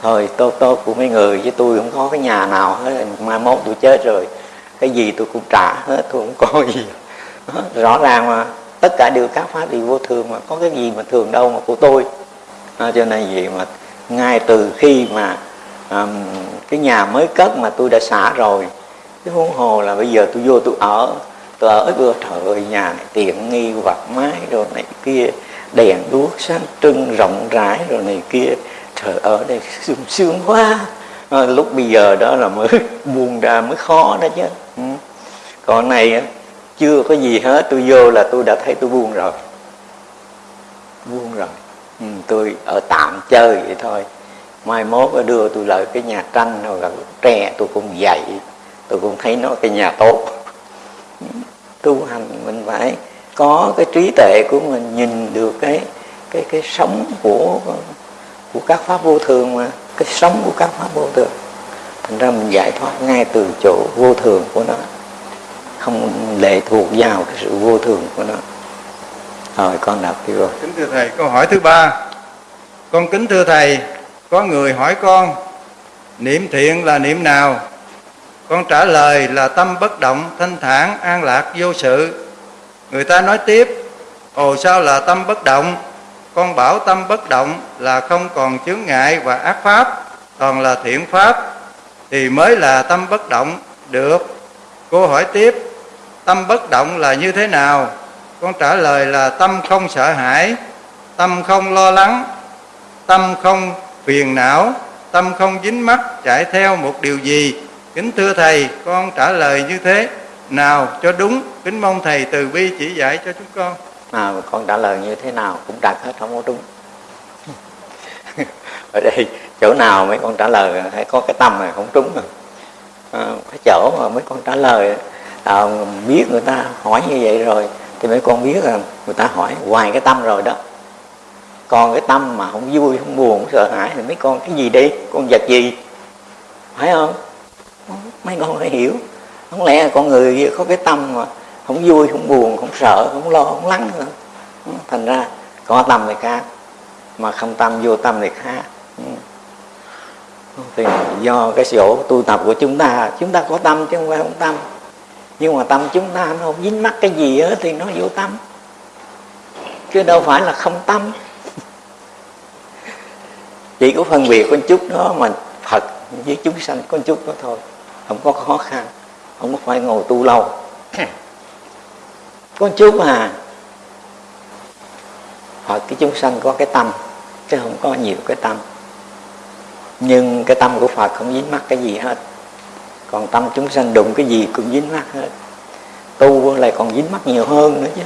[SPEAKER 1] Thôi tốt tốt của mấy người chứ tôi không có cái nhà nào hết. Mai mốt tôi chết rồi cái gì tôi cũng trả hết tôi không có gì. Đó, rõ ràng mà tất cả đều các pháp đều vô thường mà có cái gì mà thường đâu mà của tôi. À, cho nên gì mà ngay từ khi mà um, cái nhà mới cất mà tôi đã xả rồi cái huống hồ là bây giờ tôi vô tôi ở tôi ở vừa trời ơi nhà này tiện nghi vặt mái rồi này kia đèn đuốc sáng trưng rộng rãi rồi này kia. Trời ở đây sương sướng quá. À, lúc bây giờ đó là mới buông ra mới khó đó chứ. Ừ. còn này chưa có gì hết tôi vô là tôi đã thấy tôi buông rồi. Buông rồi. Ừ, tôi ở tạm chơi vậy thôi mai mốt đưa tôi lại cái nhà tranh hoặc là tre, tôi cũng dạy. Tôi cũng thấy nó cái nhà tốt. Tu hành mình phải có cái trí tuệ của mình, nhìn được cái cái cái sống của của các pháp vô thường mà, cái sống của các pháp vô thường. Thành ra mình giải thoát ngay từ chỗ vô thường của nó. Không lệ thuộc vào cái sự vô thường của nó. Rồi con đọc đi rồi.
[SPEAKER 2] Kính thưa thầy, câu hỏi thứ ba. Con kính thưa thầy có người hỏi con, niệm thiện là niệm nào? Con trả lời là tâm bất động, thanh thản, an lạc, vô sự. Người ta nói tiếp, ồ, sao là tâm bất động? Con bảo tâm bất động là không còn chướng ngại và ác pháp, toàn là thiện pháp, thì mới là tâm bất động. Được. Cô hỏi tiếp, tâm bất động là như thế nào? Con trả lời là tâm không sợ hãi, tâm không lo lắng, tâm không phiền não tâm không dính mắc chạy theo một điều gì. Kính thưa thầy con trả lời như thế. Nào cho đúng kính mong thầy từ bi chỉ dạy cho chúng con.
[SPEAKER 1] À con trả lời như thế nào cũng đặt hết không có đúng. Ở đây chỗ nào mấy con trả lời phải có cái tâm này không trúng rồi. À, cái chỗ mà mấy con trả lời à, biết người ta hỏi như vậy rồi thì mấy con biết là người ta hỏi hoài cái tâm rồi đó còn cái tâm mà không vui, không buồn, không sợ hãi thì mấy con cái gì đi? Con vật gì? Phải không? Mấy con phải hiểu. Không lẽ con người có cái tâm mà không vui, không buồn, không sợ, không lo, không lắng nữa? Thành ra, có tâm thì khác. Mà không tâm, vô tâm thì khác. Thì do cái chỗ tu tập của chúng ta chúng ta có tâm chứ không phải không tâm. Nhưng mà tâm chúng ta nó không dính mắc cái gì hết thì nó vô tâm. Chứ đâu phải là không tâm chỉ có phân biệt con chút đó mà phật với chúng sanh con chút đó thôi. Không có khó khăn, không có phải ngồi tu lâu. Con chút à phật cái chúng sanh có cái tâm, chứ không có nhiều cái tâm. Nhưng cái tâm của phật không dính mắc cái gì hết. Còn tâm chúng sanh đụng cái gì cũng dính mắc hết. Tu lại còn dính mắc nhiều hơn nữa chứ.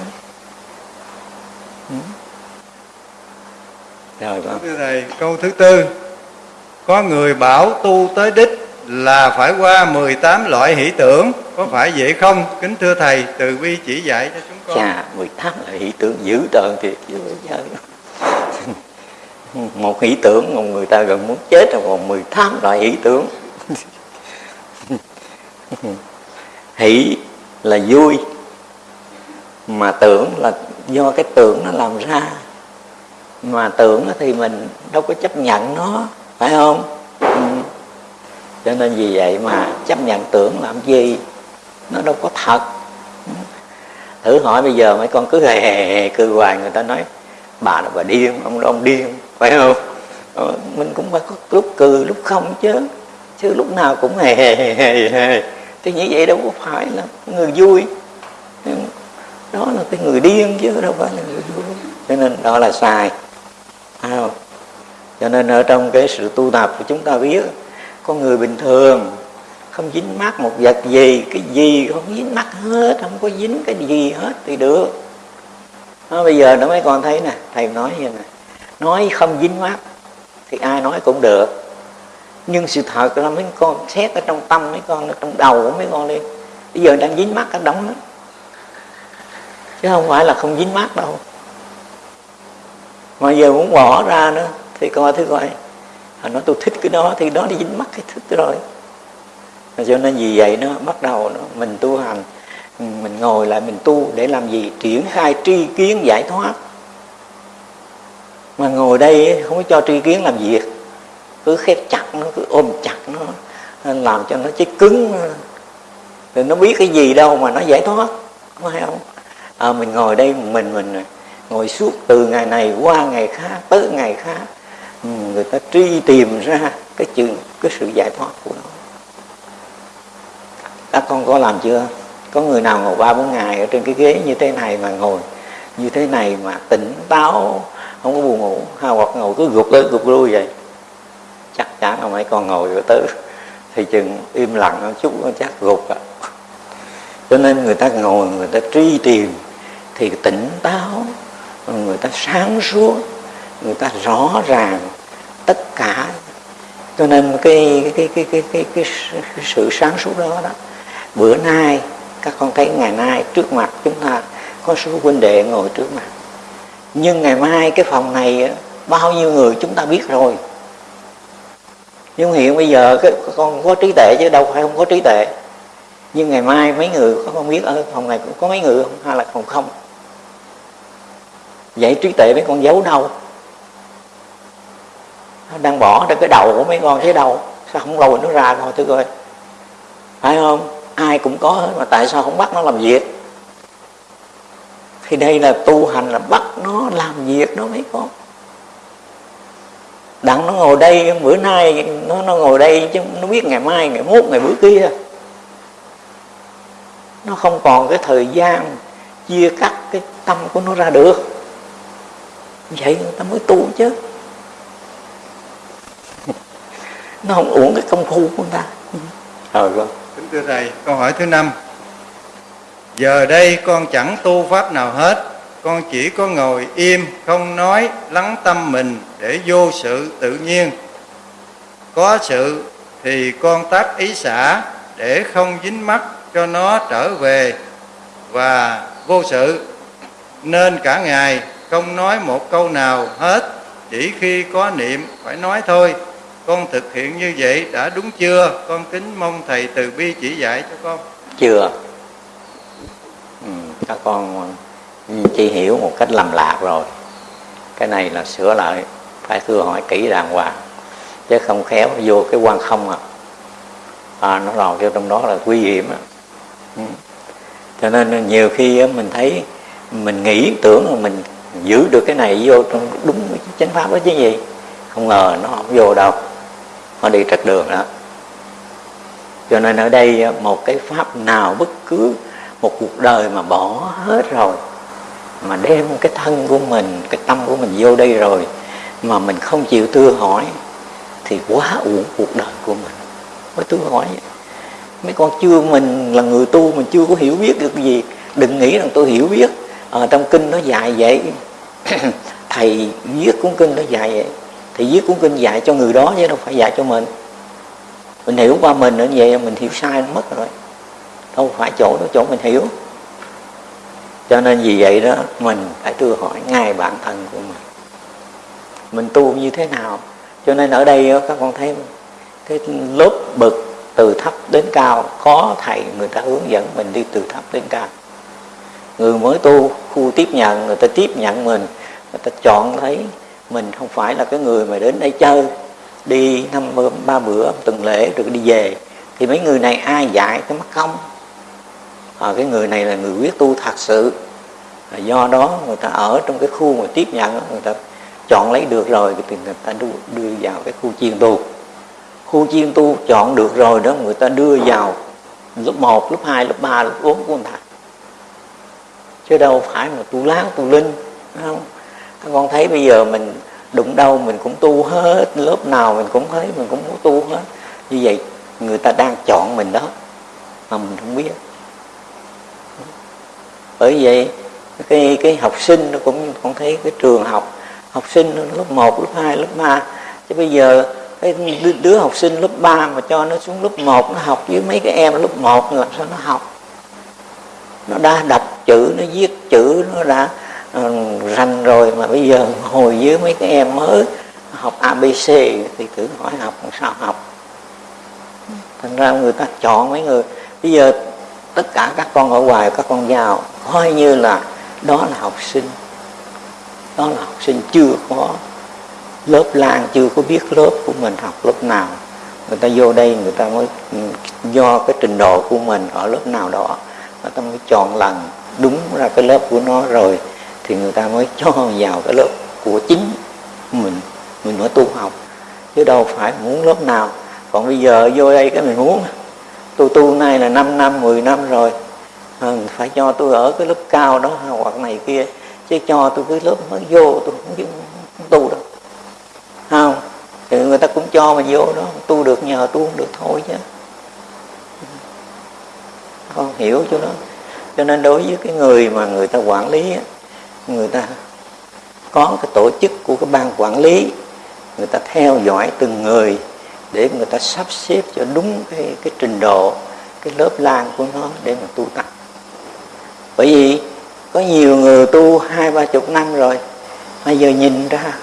[SPEAKER 2] Rồi con thưa thầy câu thứ tư. Có người bảo tu tới đích là phải qua 18 loại hỷ tưởng. Có phải vậy không? Kính thưa thầy từ bi chỉ dạy cho chúng con.
[SPEAKER 1] Chà 18 loại hỷ tưởng dữ tợn thiệt chứ bây một hỷ tưởng một người ta gần muốn chết rồi còn 18 loại hỷ tưởng. Hỷ là vui mà tưởng là do cái tưởng nó làm ra mà tưởng thì mình đâu có chấp nhận nó, phải không? Ừ. cho nên vì vậy mà chấp nhận tưởng làm gì? Nó đâu có thật. Ừ. Thử hỏi bây giờ mấy con cứ hề hề hề cư hoài, người ta nói, bà là bà điên, ông là ông điên phải không? Ờ, mình cũng phải có lúc cười, lúc không chứ. Chứ lúc nào cũng hề hề hề hề hề. Thì như vậy đâu có phải là người vui. Ừ. Đó là cái người điên chứ, đâu phải là người vui. Cho nên đó là sai không? cho nên ở trong cái sự tu tập của chúng ta biết con người bình thường không dính mắt một vật gì, cái gì không dính mắt hết, không có dính cái gì hết thì được. Nó bây giờ nó mấy con thấy nè, thầy nói như này, nói không dính mắt thì ai nói cũng được. Nhưng sự thật là mấy con xét ở trong tâm, mấy con ở trong đầu của mấy con đi, bây giờ đang dính mắt ở đóng đó chứ không phải là không dính mắt đâu mà giờ muốn bỏ ra nữa thì coi thứ coi họ nói tôi thích cái đó thì đó đi dính mắt cái thích rồi. Cho nên vì vậy nó bắt đầu nó, mình tu hành mình ngồi lại mình tu để làm gì? Triển khai tri kiến giải thoát. Mà ngồi đây không có cho tri kiến làm việc. Cứ khép chặt nó cứ ôm chặt nó làm cho nó chết cứng. Rồi nó biết cái gì đâu mà nó giải thoát phải không? À, mình ngồi đây mình mình ngồi suốt từ ngày này qua ngày khác, tới ngày khác ừ, người ta truy tìm ra cái chữ, cái sự giải thoát của nó. Các con có làm chưa? Có người nào ngồi ba bốn ngày ở trên cái ghế như thế này mà ngồi, như thế này mà tỉnh táo, không có buồn ngủ, hay hoặc ngồi cứ gục tới gục lui vậy? Chắc chắn là mấy con ngồi rồi tới thì chừng im lặng một chút chắc gục à cho nên người ta ngồi, người ta truy tìm thì tỉnh táo người ta sáng suốt người ta rõ ràng tất cả. Cho nên cái cái cái cái cái, cái, cái, cái sự sáng suốt đó đó bữa nay các con thấy ngày nay trước mặt chúng ta có số huynh đệ ngồi trước mặt. Nhưng ngày mai cái phòng này bao nhiêu người chúng ta biết rồi. Nhưng hiện bây giờ cái con có trí tuệ chứ đâu phải không có trí tuệ. Nhưng ngày mai mấy người có không biết ở phòng này cũng có mấy người không? Hay là còn không? Vậy trí tuệ mấy con giấu đâu? Nó đang bỏ ra cái đầu của mấy con thế đâu? Sao không lôi nó ra thôi thưa coi phải không? Ai cũng có hết mà tại sao không bắt nó làm việc? Thì đây là tu hành là bắt nó làm việc đó mấy con. Đặng nó ngồi đây, bữa nay nó nó ngồi đây chứ nó biết ngày mai, ngày mốt, ngày bữa kia. Nó không còn cái thời gian chia cắt cái tâm của nó ra được vậy người ta mới tu chứ. Nó không uổng cái công phu của người ta.
[SPEAKER 2] Rồi con kính thưa thầy câu hỏi thứ năm. Giờ đây con chẳng tu pháp nào hết con chỉ có ngồi im không nói lắng tâm mình để vô sự tự nhiên. Có sự thì con tác ý xả để không dính mắc cho nó trở về và vô sự. Nên cả ngày không nói một câu nào hết chỉ khi có niệm phải nói thôi. Con thực hiện như vậy đã đúng chưa? Con kính mong thầy từ bi chỉ dạy cho con.
[SPEAKER 1] Chưa. Ừ, các con chỉ hiểu một cách lầm lạc rồi. Cái này là sửa lại phải thưa hỏi kỹ đàng hoàng. Chứ không khéo vô cái quan không à, à nó lòi vô trong đó là nguy hiểm à. ừ. cho nên nhiều khi mình thấy mình nghĩ tưởng là mình giữ được cái này vô trong đúng chánh pháp đó chứ gì. Không ngờ nó không vô đâu. Nó đi trật đường đó. Cho nên ở đây một cái pháp nào bất cứ một cuộc đời mà bỏ hết rồi, mà đem cái thân của mình, cái tâm của mình vô đây rồi, mà mình không chịu tư hỏi, thì quá uổng cuộc đời của mình. Mới tư hỏi mấy con chưa mình là người tu mình chưa có hiểu biết được gì, đừng nghĩ rằng tôi hiểu biết. Ờ, à, trong kinh nó dạy vậy. Thầy viết cuốn kinh nó dạy vậy. Thì viết cuốn kinh dạy cho người đó chứ đâu phải dạy cho mình. Mình hiểu qua mình nữa vậy mình hiểu sai nó mất rồi. Đâu phải chỗ đó chỗ mình hiểu. Cho nên vì vậy đó mình phải tự hỏi ngay bản thân của mình. Mình tu như thế nào? Cho nên ở đây các con thấy cái lớp bậc từ thấp đến cao. Có thầy người ta hướng dẫn mình đi từ thấp đến cao người mới tu khu tiếp nhận người ta tiếp nhận mình người ta chọn thấy mình không phải là cái người mà đến đây chơi đi năm ba bữa tuần lễ rồi đi về. Thì mấy người này ai dạy cái mất công à, cái người này là người quyết tu thật sự. À, do đó người ta ở trong cái khu mà tiếp nhận người ta chọn lấy được rồi thì người ta đưa, đưa vào cái khu chiên tu. Khu chiên tu chọn được rồi đó người ta đưa vào lớp 1, lớp 2, lớp 3, lớp 4 của người ta chứ đâu phải mà tu láo tu linh không? Các con thấy bây giờ mình đụng đâu mình cũng tu hết lớp nào mình cũng thấy mình cũng muốn tu hết. Như vậy người ta đang chọn mình đó mà mình không biết. Bởi vậy cái cái học sinh nó cũng con thấy cái trường học học sinh lớp 1, lớp 2, lớp 3 chứ bây giờ cái đứa học sinh lớp 3 mà cho nó xuống lớp 1 nó học với mấy cái em lớp 1 làm sao nó học? Nó đã đọc chữ nó viết chữ nó đã uh, rành rồi. Mà bây giờ hồi với mấy cái em mới học abc thì thử hỏi học sao học. Thành ra người ta chọn mấy người. Bây giờ tất cả các con ở ngoài các con vào coi như là đó là học sinh. Đó là học sinh chưa có lớp lan chưa có biết lớp của mình học lớp nào. Người ta vô đây người ta mới ừ, do cái trình độ của mình ở lớp nào đó người ta mới chọn lần đúng ra cái lớp của nó rồi thì người ta mới cho vào cái lớp của chính mình mình mới tu học. Chứ đâu phải muốn lớp nào. Còn bây giờ vô đây cái mình muốn. Tôi tu nay là 5 năm 10 năm rồi. À, phải cho tôi ở cái lớp cao đó hoặc này kia. Chứ cho tôi cái lớp mới vô tôi không, không tu đâu. Không? Thì người ta cũng cho mà vô đó. Tu được nhờ tu không được thôi chứ con hiểu cho nó. Cho nên đối với cái người mà người ta quản lý người ta có cái tổ chức của cái ban quản lý, người ta theo dõi từng người để người ta sắp xếp cho đúng cái cái trình độ, cái lớp lan của nó để mà tu tập. Bởi vì có nhiều người tu hai, ba chục năm rồi bây giờ nhìn ra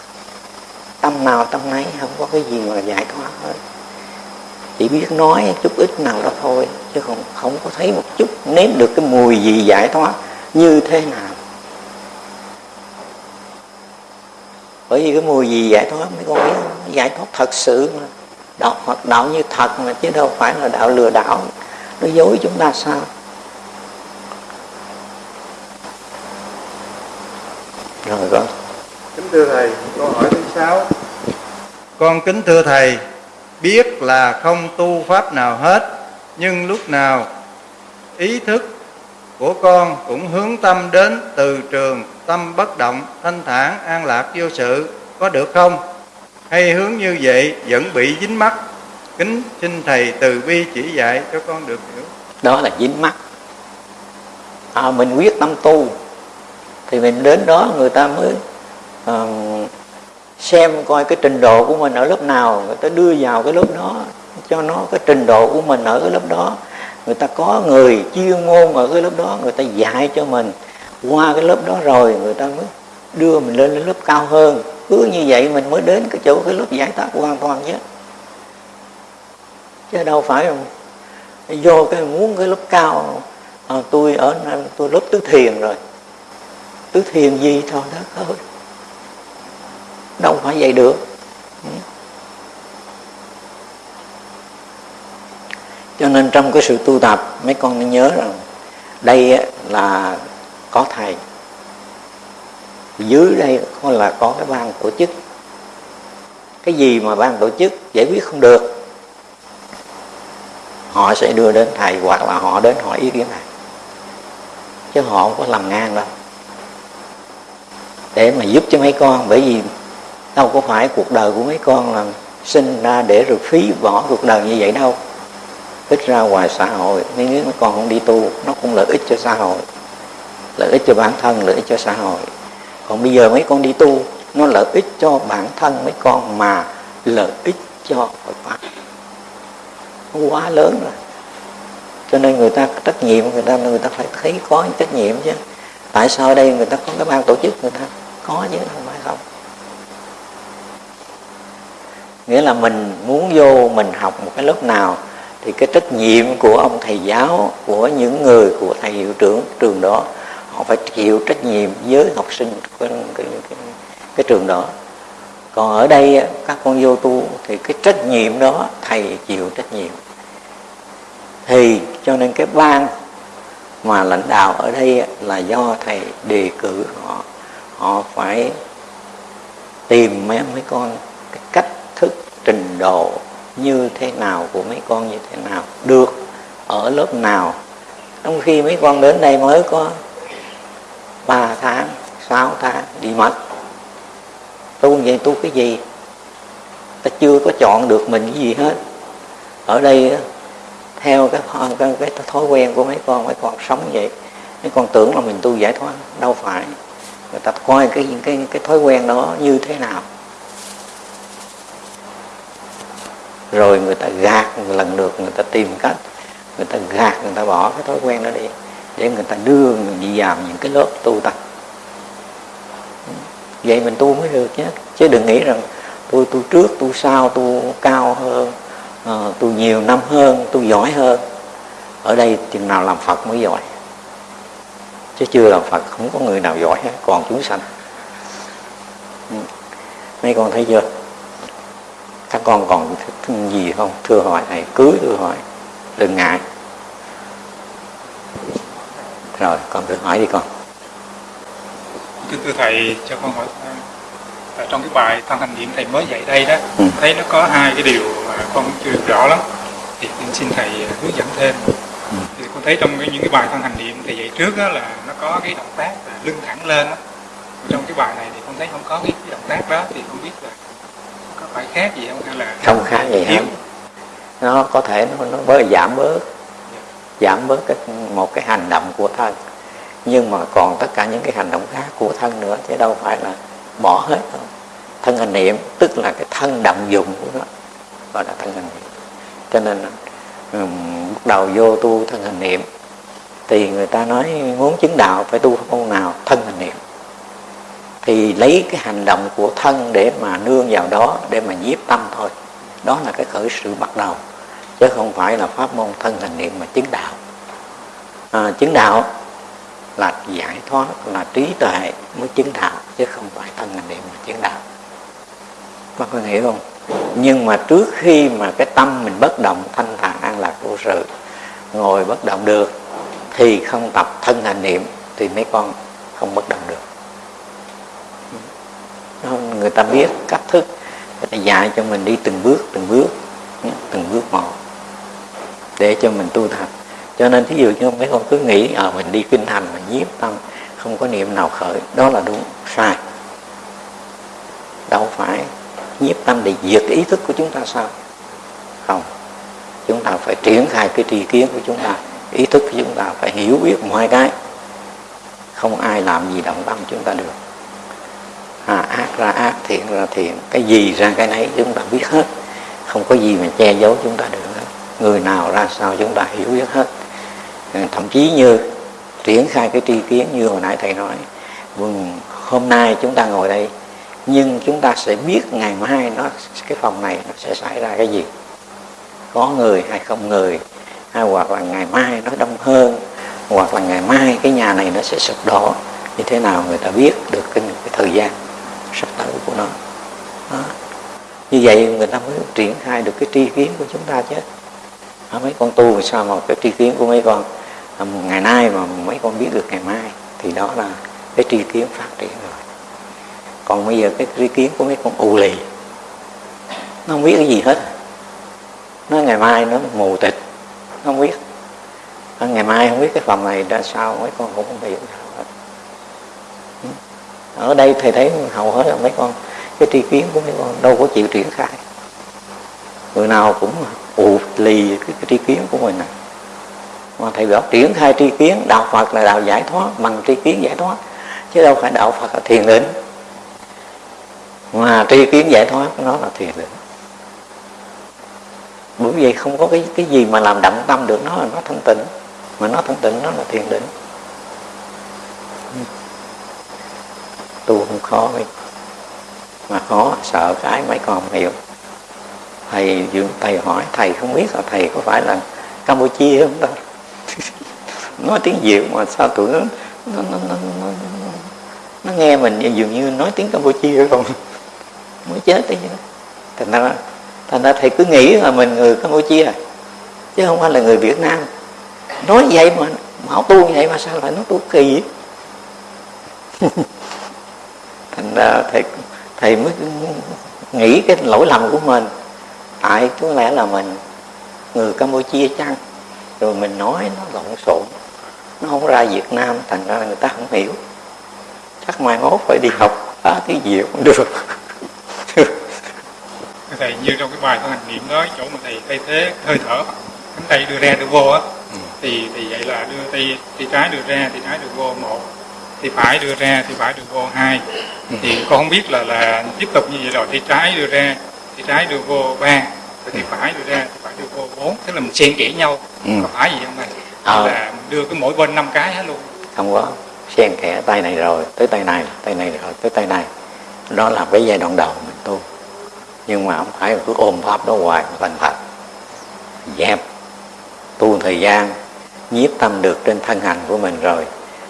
[SPEAKER 1] tâm nào tâm nấy, không có cái gì mà giải thoát hết chỉ biết nói chút ít nào đó thôi, chứ không không có thấy một chút nếm được cái mùi gì giải thoát như thế nào. Bởi vì cái mùi gì giải thoát, mấy con biết giải thoát thật sự mà. Đạo hoặc đạo như thật mà, chứ đâu phải là đạo lừa đảo. Nó dối chúng ta sao? Rồi con.
[SPEAKER 2] Kính thưa thầy câu hỏi thứ sáu. Con kính thưa thầy biết là không tu pháp nào hết nhưng lúc nào ý thức của con cũng hướng tâm đến từ trường tâm bất động thanh thản an lạc vô sự có được không? Hay hướng như vậy vẫn bị dính mắt kính xin thầy từ bi chỉ dạy cho con được hiểu.
[SPEAKER 1] Đó là dính mắt à, mình quyết tâm tu thì mình đến đó người ta mới uh, xem coi cái trình độ của mình ở lớp nào người ta đưa vào cái lớp đó cho nó cái trình độ của mình ở cái lớp đó. Người ta có người chuyên môn ở cái lớp đó người ta dạy cho mình. Qua cái lớp đó rồi người ta mới đưa mình lên lớp cao hơn. Cứ như vậy mình mới đến cái chỗ cái lớp giải thoát hoàn toàn chứ chứ đâu phải không vô cái muốn cái lớp cao. À, tôi ở tôi lớp tứ thiền rồi. Tứ thiền gì thôi đó thôi đâu phải vậy được. Cho nên trong cái sự tu tập, mấy con nên nhớ rằng đây là có thầy. Dưới đây có là có cái ban tổ chức. Cái gì mà ban tổ chức giải quyết không được, họ sẽ đưa đến thầy hoặc là họ đến hỏi ý kiến thầy. Chứ họ không có làm ngang đâu. Để mà giúp cho mấy con, bởi vì đâu có phải cuộc đời của mấy con là sinh ra để rồi phí bỏ cuộc đời như vậy đâu. Ít ra ngoài xã hội nếu mấy con không đi tu, nó cũng lợi ích cho xã hội. Lợi ích cho bản thân, lợi ích cho xã hội. Còn bây giờ mấy con đi tu, nó lợi ích cho bản thân mấy con mà lợi ích cho Phật pháp. Nó quá lớn rồi. Cho nên người ta trách nhiệm, người ta người ta phải thấy có trách nhiệm chứ. Tại sao ở đây người ta có cái ban tổ chức, người ta có chứ, không phải không? Nghĩa là mình muốn vô mình học một cái lớp nào thì cái trách nhiệm của ông thầy giáo của những người của thầy hiệu trưởng trường đó họ phải chịu trách nhiệm với học sinh cái, cái, cái, cái trường đó. Còn ở đây các con vô tu thì cái trách nhiệm đó thầy chịu trách nhiệm. Thì cho nên cái ban mà lãnh đạo ở đây là do thầy đề cử họ. Họ phải tìm mấy mấy con trình độ như thế nào của mấy con như thế nào được ở lớp nào. Trong khi mấy con đến đây mới có 3 tháng 6 tháng đi mất. Tu vậy tu cái gì? Ta chưa có chọn được mình cái gì hết. Ở đây theo cái, cái, cái thói quen của mấy con mấy con sống vậy mấy con tưởng là mình tu giải thoát đâu phải. Người ta coi cái cái cái thói quen đó như thế nào. Rồi người ta gạt lần được người ta tìm cách người ta gạt người ta bỏ cái thói quen đó đi để người ta đưa người đi vào những cái lớp tu tập. Vậy mình tu mới được nhé. Chứ đừng nghĩ rằng tôi tu trước tu sau tu cao hơn uh, tu nhiều năm hơn tu giỏi hơn. Ở đây chừng nào làm phật mới giỏi. Chứ chưa làm phật không có người nào giỏi hết còn chúng sanh. Ừ. Mấy con thấy chưa? Con còn gì không? Thưa hỏi thầy cưới thưa hỏi. Đừng ngại. Rồi con thử hỏi đi con.
[SPEAKER 4] Kính thưa thầy cho con hỏi ở trong cái bài thân hành niệm thầy mới dạy đây đó ừ. thấy nó có hai cái điều mà con chưa được rõ lắm. Thì xin thầy hướng dẫn thêm. Ừ. thì con thấy trong cái, những cái bài thân hành niệm thầy dạy trước đó là nó có cái động tác là lưng thẳng lên đó. trong cái bài này thì con thấy không có cái, cái động tác đó thì không biết là phải khác gì không? Hay là
[SPEAKER 1] không khác gì hết. Nó có thể nó, nó bớt giảm bớt giảm bớt cái một cái hành động của thân. Nhưng mà còn tất cả những cái hành động khác của thân nữa chứ đâu phải là bỏ hết đâu. Thân hành niệm tức là cái thân động dụng của nó gọi là thân hành niệm. Cho nên bắt đầu vô tu thân hành niệm thì người ta nói muốn chứng đạo phải tu môn nào? Thân hành niệm thì lấy cái hành động của thân để mà nương vào đó để mà nhiếp tâm thôi. Đó là cái khởi sự bắt đầu chứ không phải là pháp môn thân hành niệm mà chứng đạo. À, chứng đạo là giải thoát là trí tuệ mới chứng đạo chứ không phải thân hành niệm mà chứng đạo. Bác có hiểu không? Nhưng mà trước khi mà cái tâm mình bất động thanh thản an lạc vô sự ngồi bất động được thì không tập thân hành niệm thì mấy con không bất động được người ta biết cách thức người ta dạy cho mình đi từng bước từng bước từng bước một để cho mình tu tập. Cho nên thí dụ như mấy con cứ nghĩ à, mình đi kinh hành mà nhiếp tâm không có niệm nào khởi. Đó là đúng sai. Đâu phải nhiếp tâm để diệt ý thức của chúng ta sao? Không. Chúng ta phải triển khai cái tri kiến của chúng ta ý thức của chúng ta phải hiểu biết mọi cái. Không ai làm gì động tâm chúng ta được à, ác ra ác thiện ra thiện. Cái gì ra cái nấy chúng ta biết hết. Không có gì mà che giấu chúng ta được hết. Người nào ra sao chúng ta hiểu biết hết. À, thậm chí như triển khai cái tri kiến như hồi nãy thầy nói vâng, hôm nay chúng ta ngồi đây nhưng chúng ta sẽ biết ngày mai nó cái phòng này nó sẽ xảy ra cái gì. Có người hay không người hay hoặc là ngày mai nó đông hơn hoặc là ngày mai cái nhà này nó sẽ sụp đổ. Như thế nào người ta biết được cái, cái thời gian sắc tới của nó. Đó. như vậy người ta mới triển khai được cái tri kiến của chúng ta chứ. À, mấy con tu sao mà cái tri kiến của mấy con à, ngày nay mà mấy con biết được ngày mai thì đó là cái tri kiến phát triển rồi. Còn bây giờ cái tri kiến của mấy con ù lì nó không biết cái gì hết. Nó ngày mai nó mù tịch nó không biết. Ngày mai không biết cái phòng này ra sao mấy con cũng không hiểu ở đây thầy thấy hầu hết là mấy con cái tri kiến của mấy con đâu có chịu triển khai. Người nào cũng ù lì cái, cái tri kiến của mình này mà thầy bảo triển khai tri kiến đạo phật là đạo giải thoát bằng tri kiến giải thoát chứ đâu phải đạo phật là thiền định. Mà tri kiến giải thoát nó là thiền định. Bởi vì không có cái cái gì mà làm động tâm được nó là nó thanh tịnh. Mà nó thanh tịnh nó là thiền định. Tu không khó ấy. mà khó sợ cái mấy con không hiểu. Thầy thầy hỏi thầy không biết là thầy có phải là campuchia không ta? Nói tiếng việt mà sao tụi nó nó, nó, nó, nó, nó nghe mình dường như nói tiếng campuchia không? Mới chết đấy thành ra thành ra thầy cứ nghĩ là mình người campuchia chứ không phải là người việt nam. Nói vậy mà mà tu vậy mà sao lại nói tu kỳ thành ra thầy thầy mới nghĩ cái lỗi lầm của mình. Tại có lẽ là mình người campuchia chăng? Rồi mình nói nó lộn xộn nó không ra việt nam thành ra người ta không hiểu. Chắc mai mốt phải đi học phá cái gì cũng được.
[SPEAKER 4] Thầy như trong cái bài thân hành niệm đó chỗ mà thầy thay thế hơi thở cánh tay đưa ra đưa vô á ừ. thì thì vậy là đưa tay tay trái đưa ra tay trái đưa vô một thì phải đưa ra thì phải đưa vô hai. Ừ. thì con không biết là là tiếp tục như vậy rồi tay trái đưa ra tay trái đưa vô ba. Rồi tay phải đưa ra tay phải đưa vô bốn. Tức là mình xen kẽ nhau. Ừ. có phải gì không thầy à. là mình đưa cái mỗi bên năm cái hết luôn?
[SPEAKER 1] Không có. Xen kẽ tay này rồi tới tay này tay này rồi tới tay này. Đó là cái giai đoạn đầu mình tu. Nhưng mà không phải cứ ôm pháp đó hoài thành thật dẹp. Tu thời gian nhiếp tâm được trên thân hành của mình rồi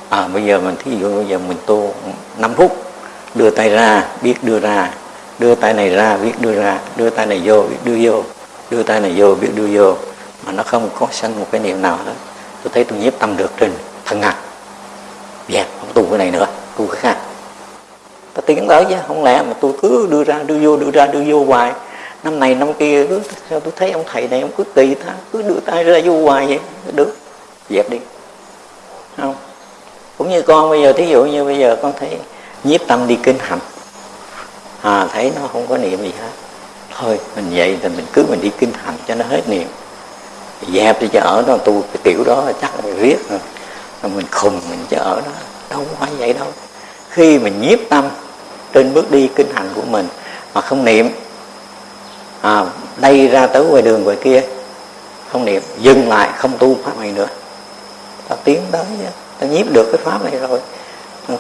[SPEAKER 1] à, bây giờ mình thí dụ bây giờ mình tu 5 phút đưa tay ra biết đưa ra đưa tay này ra biết đưa ra đưa tay này vô biết đưa vô đưa tay này vô biết đưa vô mà nó không có sanh một cái niệm nào hết. Tôi thấy tôi nhiếp tâm được trên thân ngạc dẹp không tu cái này nữa tu cái khác. Ta tiến tới chứ không lẽ mà tôi cứ đưa ra đưa vô đưa ra đưa vô hoài. Năm này năm kia cứ sao tôi thấy ông thầy này ông cứ tùy ta cứ đưa tay ra vô hoài vậy? Được dẹp đi. Không? Cũng như con bây giờ thí dụ như bây giờ con thấy nhiếp tâm đi kinh hành à thấy nó không có niệm gì hết. Thôi mình vậy thì mình cứ mình đi kinh hành cho nó hết niệm. Dẹp đi cho ở đó tu cái tiểu đó chắc là viết rồi. Mình khùng mình cho ở đó đâu phải vậy đâu. Khi mình nhiếp tâm trên bước đi kinh hành của mình mà không niệm à, đây ra tới ngoài đường ngoài kia không niệm dừng lại không tu pháp này nữa. Ta tiến tới ta nhiếp được cái pháp này rồi.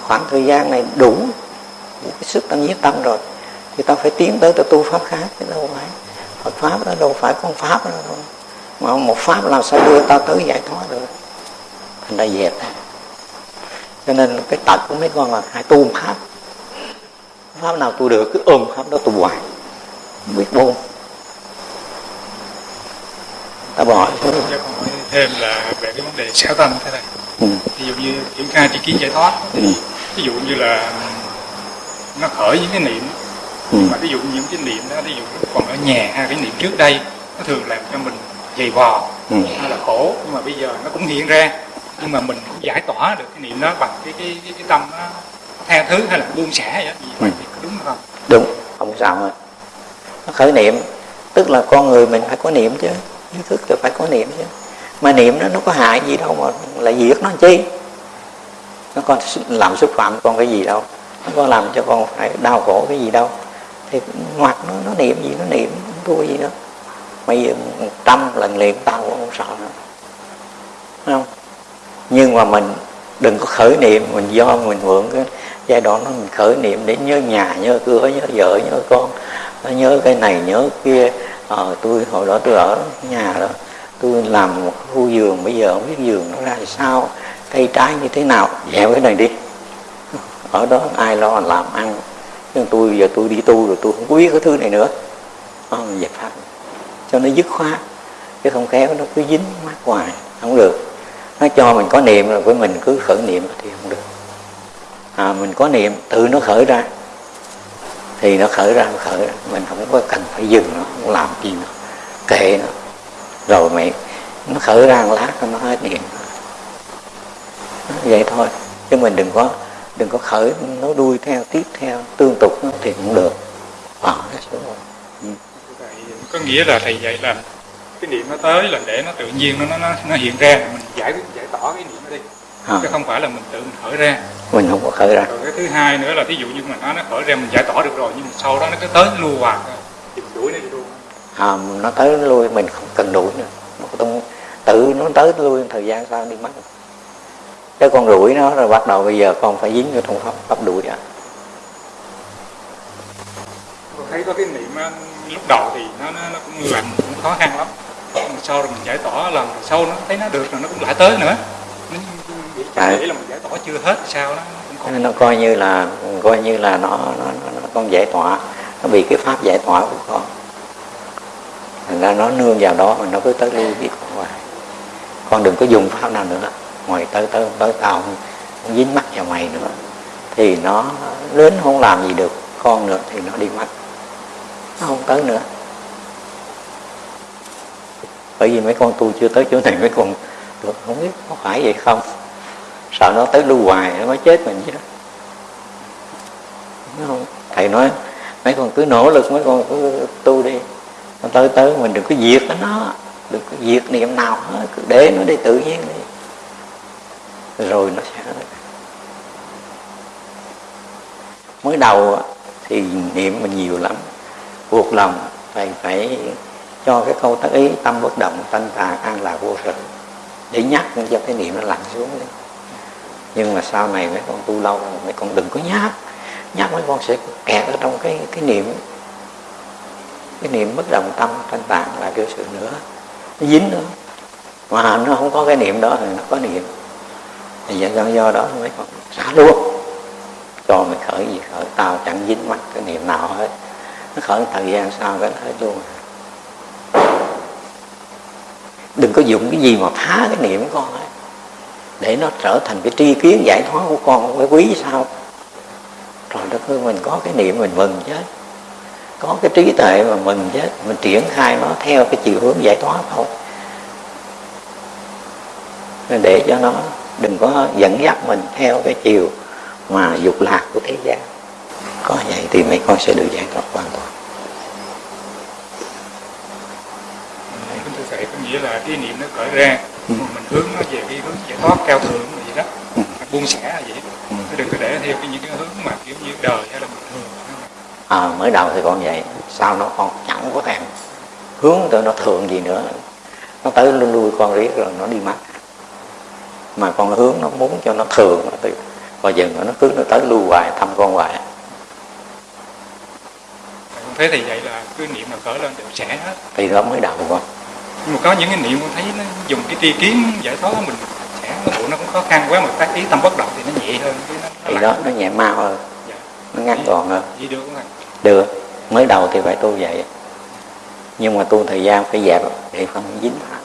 [SPEAKER 1] Khoảng thời gian này đủ cái sức ta nhiếp tâm rồi. Thì ta phải tiến tới ta tu pháp khác, chứ đâu phải. Phật pháp đó đâu phải con pháp đâu. Mà một pháp làm sao đưa ta tới giải thoát được? Thành ra dẹp. Cho nên cái tật của mấy con là hãy tu pháp. Pháp nào tu được, cứ ôm pháp đó tu hoài. Biết buông ta bỏ
[SPEAKER 4] hỏi thêm là về cái vấn đề xảo tâm thế này. Ừ. ví dụ như triển khai tri kiến giải thoát. Ừ. ví dụ như là nó khởi những cái niệm. Ừ. mà ví dụ những cái niệm đó ví dụ còn ở nhà hay cái niệm trước đây nó thường làm cho mình dày vò ừ. hay là khổ. Nhưng mà bây giờ nó cũng hiện ra. Nhưng mà mình cũng giải tỏa được cái niệm đó bằng cái cái cái, cái tâm nó tha thứ hay là buông xả vậy? Gì ừ. đúng không?
[SPEAKER 1] Đúng. Không sao hết nó khởi niệm. Tức là con người mình phải có niệm chứ ý thức là phải có niệm chứ. Mà niệm nó nó có hại gì đâu mà lại diệt nó chi? Nó còn làm xúc phạm con cái gì đâu. Nó có làm cho con phải đau khổ cái gì đâu. Thì ngoặt nó nó niệm gì nó niệm không thua gì đó, bây giờ trăm lần niệm tao cũng không sợ nữa. Đúng không? Nhưng mà mình đừng có khởi niệm mình do mình mượn cái giai đoạn đó mình khởi niệm để nhớ nhà nhớ cửa nhớ vợ nhớ con nhớ cái này nhớ kia ờ, tôi hồi đó tôi ở nhà đó tôi làm một khu giường bây giờ không biết giường nó ra sao cây trái như thế nào dẹp cái này đi. Ở đó ai lo làm ăn nhưng tôi giờ tôi đi tu rồi tôi không có biết cái thứ này nữa. Ờ, dẹp pháp cho nó dứt khoát chứ không kéo nó cứ dính mắt hoài không được. Nó cho mình có niệm rồi với mình cứ khởi niệm thì không được. À, mình có niệm tự nó khởi ra thì nó khởi ra nó khởi. Ra mình không có cần phải dừng nó không làm gì nó kệ nó. Rồi mày nó khởi ra một lát nó hết điện. Vậy thôi. Chứ mình đừng có đừng có khởi nó đuôi theo tiếp theo tương tục nó thì cũng được. À,
[SPEAKER 4] ừ. có nghĩa là thầy dạy là cái niệm nó tới là để nó tự nhiên nó nó nó hiện ra. Mình giải giải tỏa cái niệm nó đi à. chứ không phải là mình tự mình khởi ra.
[SPEAKER 1] Mình không có khởi ra.
[SPEAKER 4] Rồi cái thứ hai nữa là ví dụ như mình nói nó khởi ra mình giải tỏa được rồi nhưng mà sau đó nó cứ tới nó lưu hoài thì mình đuổi nó đi luôn.
[SPEAKER 1] À, nó tới nó lui mình không cần đuổi nữa. Nó không tự nó tới nó lui thời gian sao đi mất. Cái con đuổi nó rồi bắt đầu bây giờ con phải dính vô trong pháp pháp đuổi à
[SPEAKER 4] thấy có cái niệm lúc đầu thì nó nó, nó cũng làm cũng khó khăn lắm. Mà sau rồi mình giải tỏa lần sau nó thấy nó được rồi nó cũng lại tới nữa. Nó à. nghĩ là mình giải tỏa chưa hết sao đó
[SPEAKER 1] nó, nó coi như là coi như là nó, nó, nó, nó con giải tỏa. Nó bị cái pháp giải tỏa của con. Thành ra nó nương vào đó mà nó cứ tới lui biết hoài. Con đừng có dùng pháp nào nữa. Ngoài tới tới tới tao không, không dính mắt vào mày nữa. Thì nó đến không làm gì được con nữa thì nó đi mất. Nó không tới nữa. Bởi vì mấy con tu chưa tới chỗ này mấy con không biết có phải vậy không sợ nó tới lưu hoài, nó mới chết mình chứ. Đó không? thầy nói, mấy con cứ nỗ lực, mấy con cứ tu đi. Nó tới tới, mình đừng có diệt nó đừng có diệt niệm nào hết, cứ để nó đi tự nhiên đi. Rồi nó sẽ mới đầu thì niệm mình nhiều lắm. Buộc lòng, thầy phải cho cái câu tác ý tâm bất động thanh tà an lạc vô sự, để nhắc cho cái niệm nó lặn xuống đi nhưng mà sau này mấy con tu lâu mấy con đừng có nhắc nhắc mấy con sẽ kẹt ở trong cái cái niệm. Cái niệm bất đồng tâm thanh tạng là cái sự nữa. Nó dính nữa. Mà nó không có cái niệm đó thì nó có niệm. Thì do, do đó mấy con xả luôn. Cho mày khởi gì khởi tao chẳng dính mắt cái niệm nào hết. Nó khởi thời gian sau cái hết luôn. Đừng có dùng cái gì mà phá cái niệm của con ấy để nó trở thành cái tri kiến giải thoát của con cái quý sao? Rồi đất ơi, mình có cái niệm mình mừng chứ có cái trí tuệ mà mừng chứ mình triển khai nó theo cái chiều hướng giải thoát thôi. Nên để cho nó đừng có dẫn dắt mình theo cái chiều mà dục lạc của thế gian. Có vậy thì mấy con sẽ được giải thoát hoàn toàn.
[SPEAKER 4] Thưa thầy, có nghĩa là cái niệm nó khởi ra mình hướng nó về cái hướng giải thoát cao thượng vậy đó. Ừ. buông xả vậy ừ. đừng có để theo cái những cái hướng mà kiểu như đời hay là bình thường
[SPEAKER 1] à, mới đầu thì con vậy. Sau nó con chẳng có thèm hướng tới nó thường gì nữa. Nó tới lui lui con riết rồi nó đi mất. Mà con hướng nó muốn cho nó thường thì bao giờ nó cứ nó tới lưu hoài thăm con hoài.
[SPEAKER 4] Thế thì vậy là cứ niệm mà khởi lên đều sẽ hết.
[SPEAKER 1] Thì đó mới đầu con
[SPEAKER 4] nhưng mà có những cái niệm con thấy nó dùng cái tri kiến giải thoát mình sẽ nó bộ nó cũng khó khăn quá mà tác ý tâm bất động thì nó nhẹ hơn
[SPEAKER 1] cái nó, thì đó nó nhẹ mau hơn. Dạ. nó ngắn gọn hơn.
[SPEAKER 4] vậy được không
[SPEAKER 1] được. Mới đầu thì phải tu vậy. Nhưng mà tu thời gian phải dẹp để không dính vào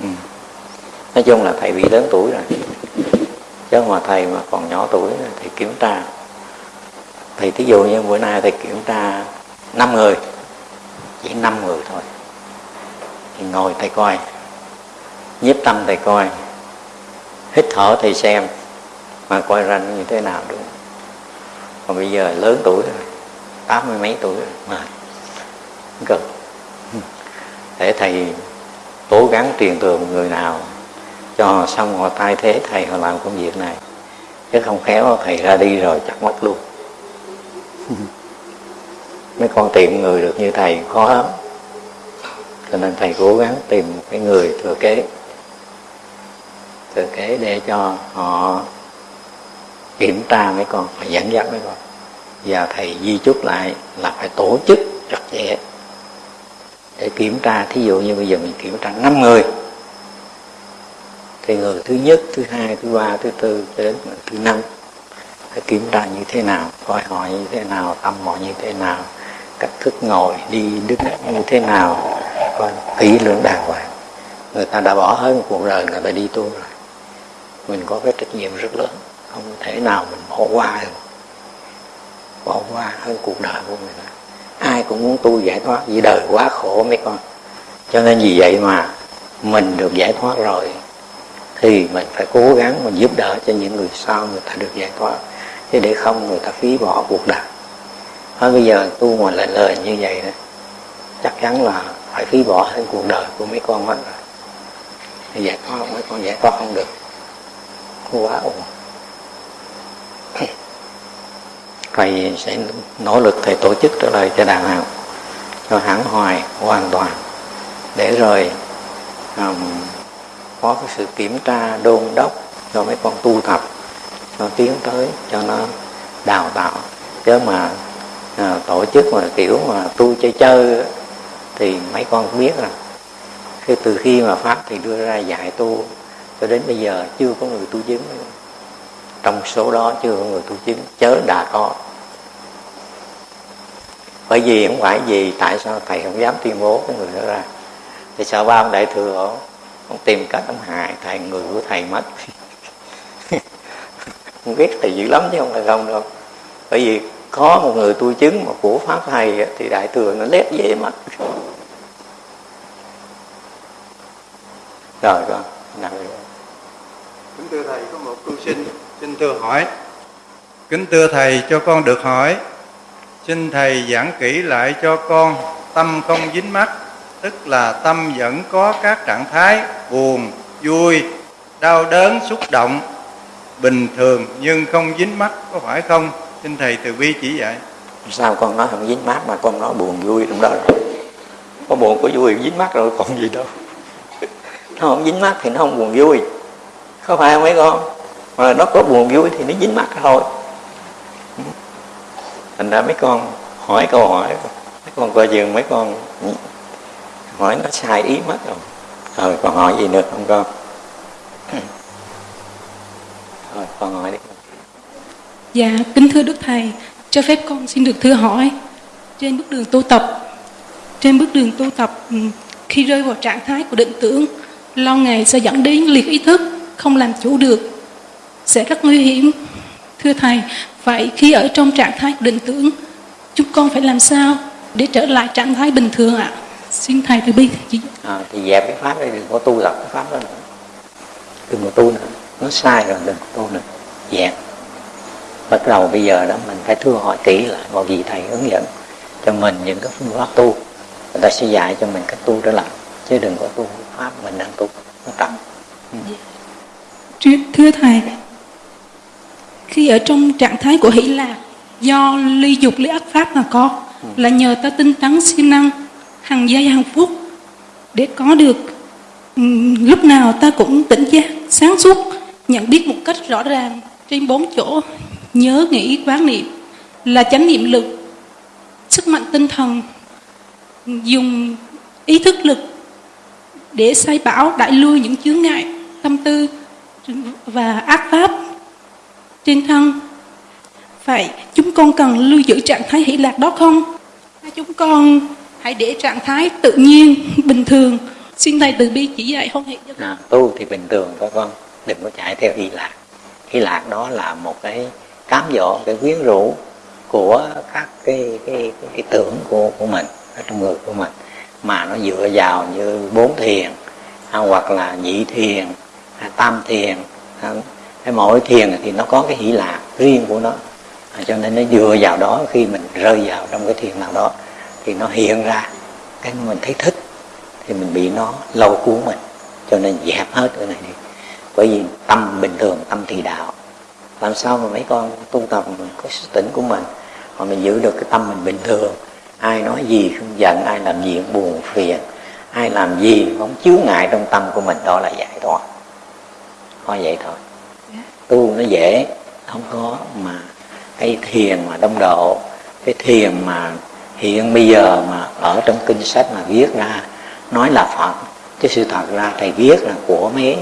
[SPEAKER 1] ừ. nói chung là thầy bị lớn tuổi rồi. Chứ mà thầy mà còn nhỏ tuổi thì kiểm tra thì thí dụ như bữa nay thầy kiểm tra năm người, chỉ năm người thôi. Thì ngồi thầy coi, nhiếp tâm thầy coi, hít thở thầy xem, mà coi ra như thế nào đúng còn bây giờ lớn tuổi rồi, tám mươi mấy tuổi rồi, mà cực. Để thầy cố gắng truyền thừa một người nào, cho xong họ thay thế thầy họ làm công việc này. Chứ không khéo thầy ra đi rồi chắc mất luôn. mấy con tìm người được như thầy khó lắm. Cho nên thầy cố gắng tìm một cái người thừa kế. Thừa kế để cho họ kiểm tra mấy con và dẫn dắt mấy con. Và thầy di chúc lại là phải tổ chức chặt chẽ. Để kiểm tra, thí dụ như bây giờ mình kiểm tra năm người. Thì người thứ nhất, thứ hai, thứ ba, thứ tư cho đến thứ năm phải kiểm tra như thế nào, coi họ như thế nào tâm họ như thế nào, cách thức ngồi đi, đứng như thế nào, coi kỹ lưỡng đàng hoàng. Người ta đã bỏ hết một cuộc đời, người ta đi tu rồi. Mình có cái trách nhiệm rất lớn, không thể nào mình bỏ qua được. Bỏ qua hơn cuộc đời của mình ai cũng muốn tu giải thoát, vì đời quá khổ mấy con. Cho nên vì vậy mà mình được giải thoát rồi, thì mình phải cố gắng mình giúp đỡ cho những người sau người ta được giải thoát chứ để không người ta phí bỏ cuộc đời. Thôi bây giờ tu mà lời lời như vậy đó chắc chắn là phải phí bỏ hết cuộc đời của mấy con hết rồi. Giải thoát mấy con giải thoát không được. Quá ổn thầy sẽ nỗ lực thầy tổ chức trở lại cho đàn hàng cho hãng hoài hoàn toàn để rồi um, có cái sự kiểm tra đôn đốc cho mấy con tu tập cho tiến tới cho nó đào tạo. Chứ mà à, tổ chức mà kiểu mà tu chơi chơi thì mấy con biết rồi. Khi từ khi mà pháp thì đưa ra dạy tu cho đến bây giờ chưa có người tu chứng. Trong số đó chưa có người tu chứng chớ đã có bởi vì không phải gì tại sao thầy không dám tuyên bố cái người đó ra. Thì sợ ba ông đại thừa ông, ông tìm cách ông hại thầy người của thầy mất ghét thầy dữ lắm chứ không phải không đâu. Bởi vì có một người tu chứng mà của pháp thầy thì đại thừa nó lép dễ mắt. rồi con, nào.
[SPEAKER 2] Kính thưa thầy, có một tu sinh xin thưa hỏi. Kính thưa thầy, cho con được hỏi. Xin thầy giảng kỹ lại cho con tâm không dính mắt, tức là tâm vẫn có các trạng thái buồn, vui, đau đớn, xúc động bình thường, nhưng không dính mắt, có phải không? Xin thầy từ bi chỉ dạy.
[SPEAKER 1] Sao con nói không dính mắt mà con nói buồn vui trong đó rồi? Có buồn, có vui dính mắt rồi còn gì đâu. Nó không dính mắt thì nó không buồn vui. Có phải không mấy con? Mà nó có buồn vui thì nó dính mắt thôi. Thành ra mấy con hỏi câu hỏi, mấy con coi chừng mấy con hỏi nó sai ý mất rồi. Rồi còn hỏi gì nữa không con? Rồi con hỏi đi
[SPEAKER 5] Dạ, kính thưa Đức Thầy, cho phép con xin được thưa hỏi. Trên bước đường tu tập, trên bước đường tu tập, ừ, khi rơi vào trạng thái của định tưởng, lo ngày sẽ dẫn đến liệt ý thức, không làm chủ được, sẽ rất nguy hiểm. Thưa Thầy, vậy khi ở trong trạng thái của định tưởng, chúng con phải làm sao để trở lại trạng thái bình thường ạ? Xin Thầy từ bi
[SPEAKER 1] à, thì dẹp cái pháp đấy đừng có tu tập cái pháp đó nữa đừng có tu nữa nó sai rồi đừng có tu nữa dẹp bắt đầu bây giờ đó mình phải thưa hỏi kỹ lại vào vị thầy hướng dẫn cho mình những cái phương pháp tu. Người ta sẽ dạy cho mình cách tu trở lại chứ đừng có tu pháp mình đang tu nó trật
[SPEAKER 5] Thưa- Thưa Thầy, khi ở trong trạng thái của hỷ lạc do ly dục ly ác pháp mà có là nhờ ta tinh tấn siêng năng hàng giây hàng phút để có được ừm, lúc nào ta cũng tỉnh giác sáng suốt nhận biết một cách rõ ràng trên bốn chỗ nhớ nghĩ quán niệm là chánh niệm lực sức mạnh tinh thần dùng ý thức lực để sai bảo đại lui những chướng ngại tâm tư và ác pháp trên thân. Vậy chúng con cần lưu giữ trạng thái hỷ lạc đó không? Hay chúng con hãy để trạng thái tự nhiên bình thường. Xin thầy từ bi chỉ dạy không hệ cho con.
[SPEAKER 1] À, tu thì bình thường thôi con đừng có chạy theo hy lạc hy lạc đó là một cái cám dỗ cái quyến rũ của các cái cái, cái, cái tưởng của của mình ở trong người của mình. Mà nó dựa vào như bốn thiền à, hoặc là nhị thiền à, tam thiền à, cái mỗi thiền thì nó có cái hỷ lạc riêng của nó. À, cho nên nó dựa vào đó khi mình rơi vào trong cái thiền nào đó thì nó hiện ra cái mình thấy thích thì mình bị nó lâu cuốn mình. Cho nên dẹp hết cái này đi bởi vì tâm bình thường tâm thì đạo. Làm sao mà mấy con tu tập có sức tỉnh của mình? Mà mình giữ được cái tâm mình bình thường. Ai nói gì không giận ai làm gì cũng buồn phiền. Ai làm gì không chướng ngại trong tâm của mình. Đó là giải thoát. Có vậy thôi. Tu nó dễ. Không có mà cái thiền mà đông độ. Cái thiền mà hiện bây giờ mà ở trong kinh sách mà viết ra nói là phật. Chứ sự thật ra thầy viết là của mấy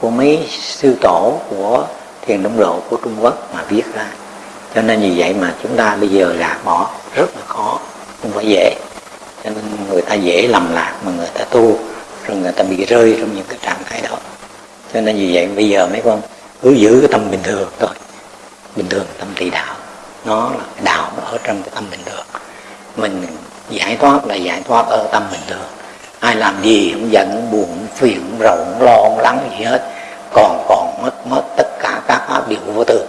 [SPEAKER 1] của mấy sư tổ của thiền đông độ của trung quốc mà viết ra. Cho nên vì vậy mà chúng ta bây giờ gạt bỏ rất là khó, không phải dễ. Cho nên người ta dễ lầm lạc mà người ta tu, rồi người ta bị rơi trong những cái trạng thái đó. Cho nên vì vậy bây giờ mấy con cứ giữ cái tâm bình thường thôi. Bình thường tâm tỳ đạo. Nó là đạo nó ở trong cái tâm bình thường. Mình giải thoát là giải thoát ở tâm bình thường ai làm gì không giận không buồn không phiền không rầu không lo không lắng gì hết. Còn còn mất mất tất cả các pháp đều vô thường.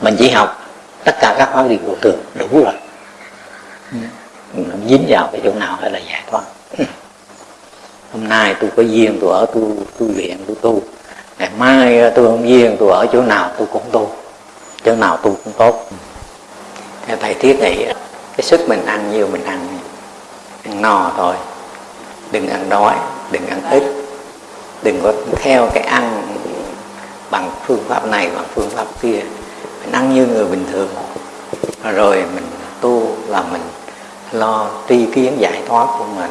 [SPEAKER 1] Mình chỉ học tất cả các pháp đều vô thường, đủ rồi. Ừ. Mình không dính vào cái chỗ nào hay là giải thoát. Hôm nay tôi có duyên tôi ở tu tu viện tôi tu. Ngày mai tôi không duyên tôi ở chỗ nào tôi cũng tu. Chỗ nào tu cũng tốt. Theo thầy thiết nghĩ cái sức mình ăn nhiều, mình ăn ăn no thôi đừng ăn đói, đừng ăn ít. Đừng có theo cái ăn bằng phương pháp này, bằng phương pháp kia. Mình ăn như người bình thường. Rồi mình tu là mình lo tri kiến giải thoát của mình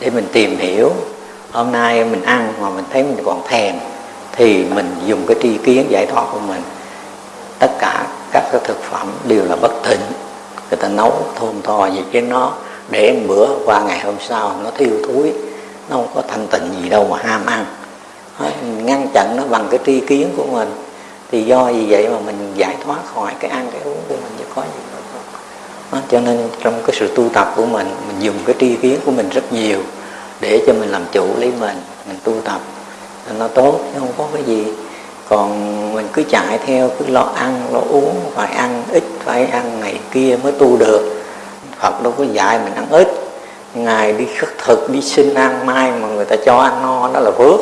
[SPEAKER 1] để mình tìm hiểu. Hôm nay mình ăn mà mình thấy mình còn thèm thì mình dùng cái tri kiến giải thoát của mình. Tất cả các cái thực phẩm đều là bất thịnh người ta nấu thôn thò gì cái nó để một bữa qua ngày hôm sau nó thiêu thúi nó không có thanh tịnh gì đâu mà ham ăn. Ngăn chặn nó bằng cái tri kiến của mình. Thì do vì vậy mà mình giải thoát khỏi cái ăn cái uống của mình chứ có gì đó, cho nên trong cái sự tu tập của mình mình dùng cái tri kiến của mình rất nhiều để cho mình làm chủ lấy mình mình tu tập. Nó tốt chứ không có cái gì. Còn mình cứ chạy theo cứ lo ăn lo uống phải ăn ít phải ăn này kia mới tu được. Phật đâu có dạy mình ăn ít. Ngài đi khất thực đi xin ăn mai mà người ta cho ăn no đó là phước.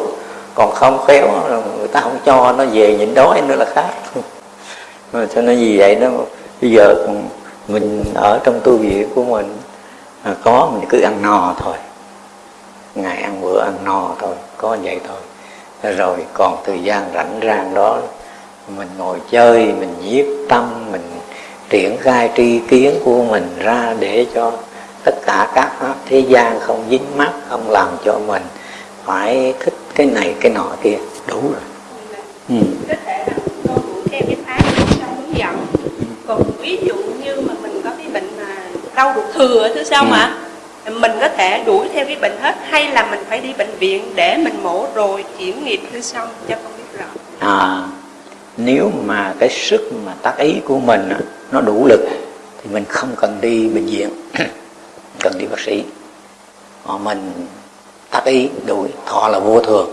[SPEAKER 1] Còn không khéo là người ta không cho nó về nhịn đói nữa là khác. Mà cho nên vì vậy đó bây giờ mình ở trong tu viện của mình à, có mình cứ ăn no thôi. Ngày ăn bữa ăn no thôi có vậy thôi. Rồi còn thời gian rảnh rang đó mình ngồi chơi mình nhiếp tâm mình triển khai tri kiến của mình ra để cho tất cả các pháp thế gian không dính mắt không làm cho mình phải thích cái này cái nọ kia. Đủ rồi.
[SPEAKER 6] Ừ. có thể là con đủ theo cái pháp trong hướng dẫn. Còn ví dụ như mà mình có cái bệnh mà đau ruột thừa thứ sao ừ. mà? Mình có thể đuổi theo cái bệnh hết hay là mình phải đi bệnh viện để mình mổ rồi chuyển nghiệp thứ xong cho con biết rõ?
[SPEAKER 1] À nếu mà cái sức mà tác ý của mình nó đủ lực thì mình không cần đi bệnh viện cần đi bác sĩ. Mà mình tác ý đuổi thọ là vô thường.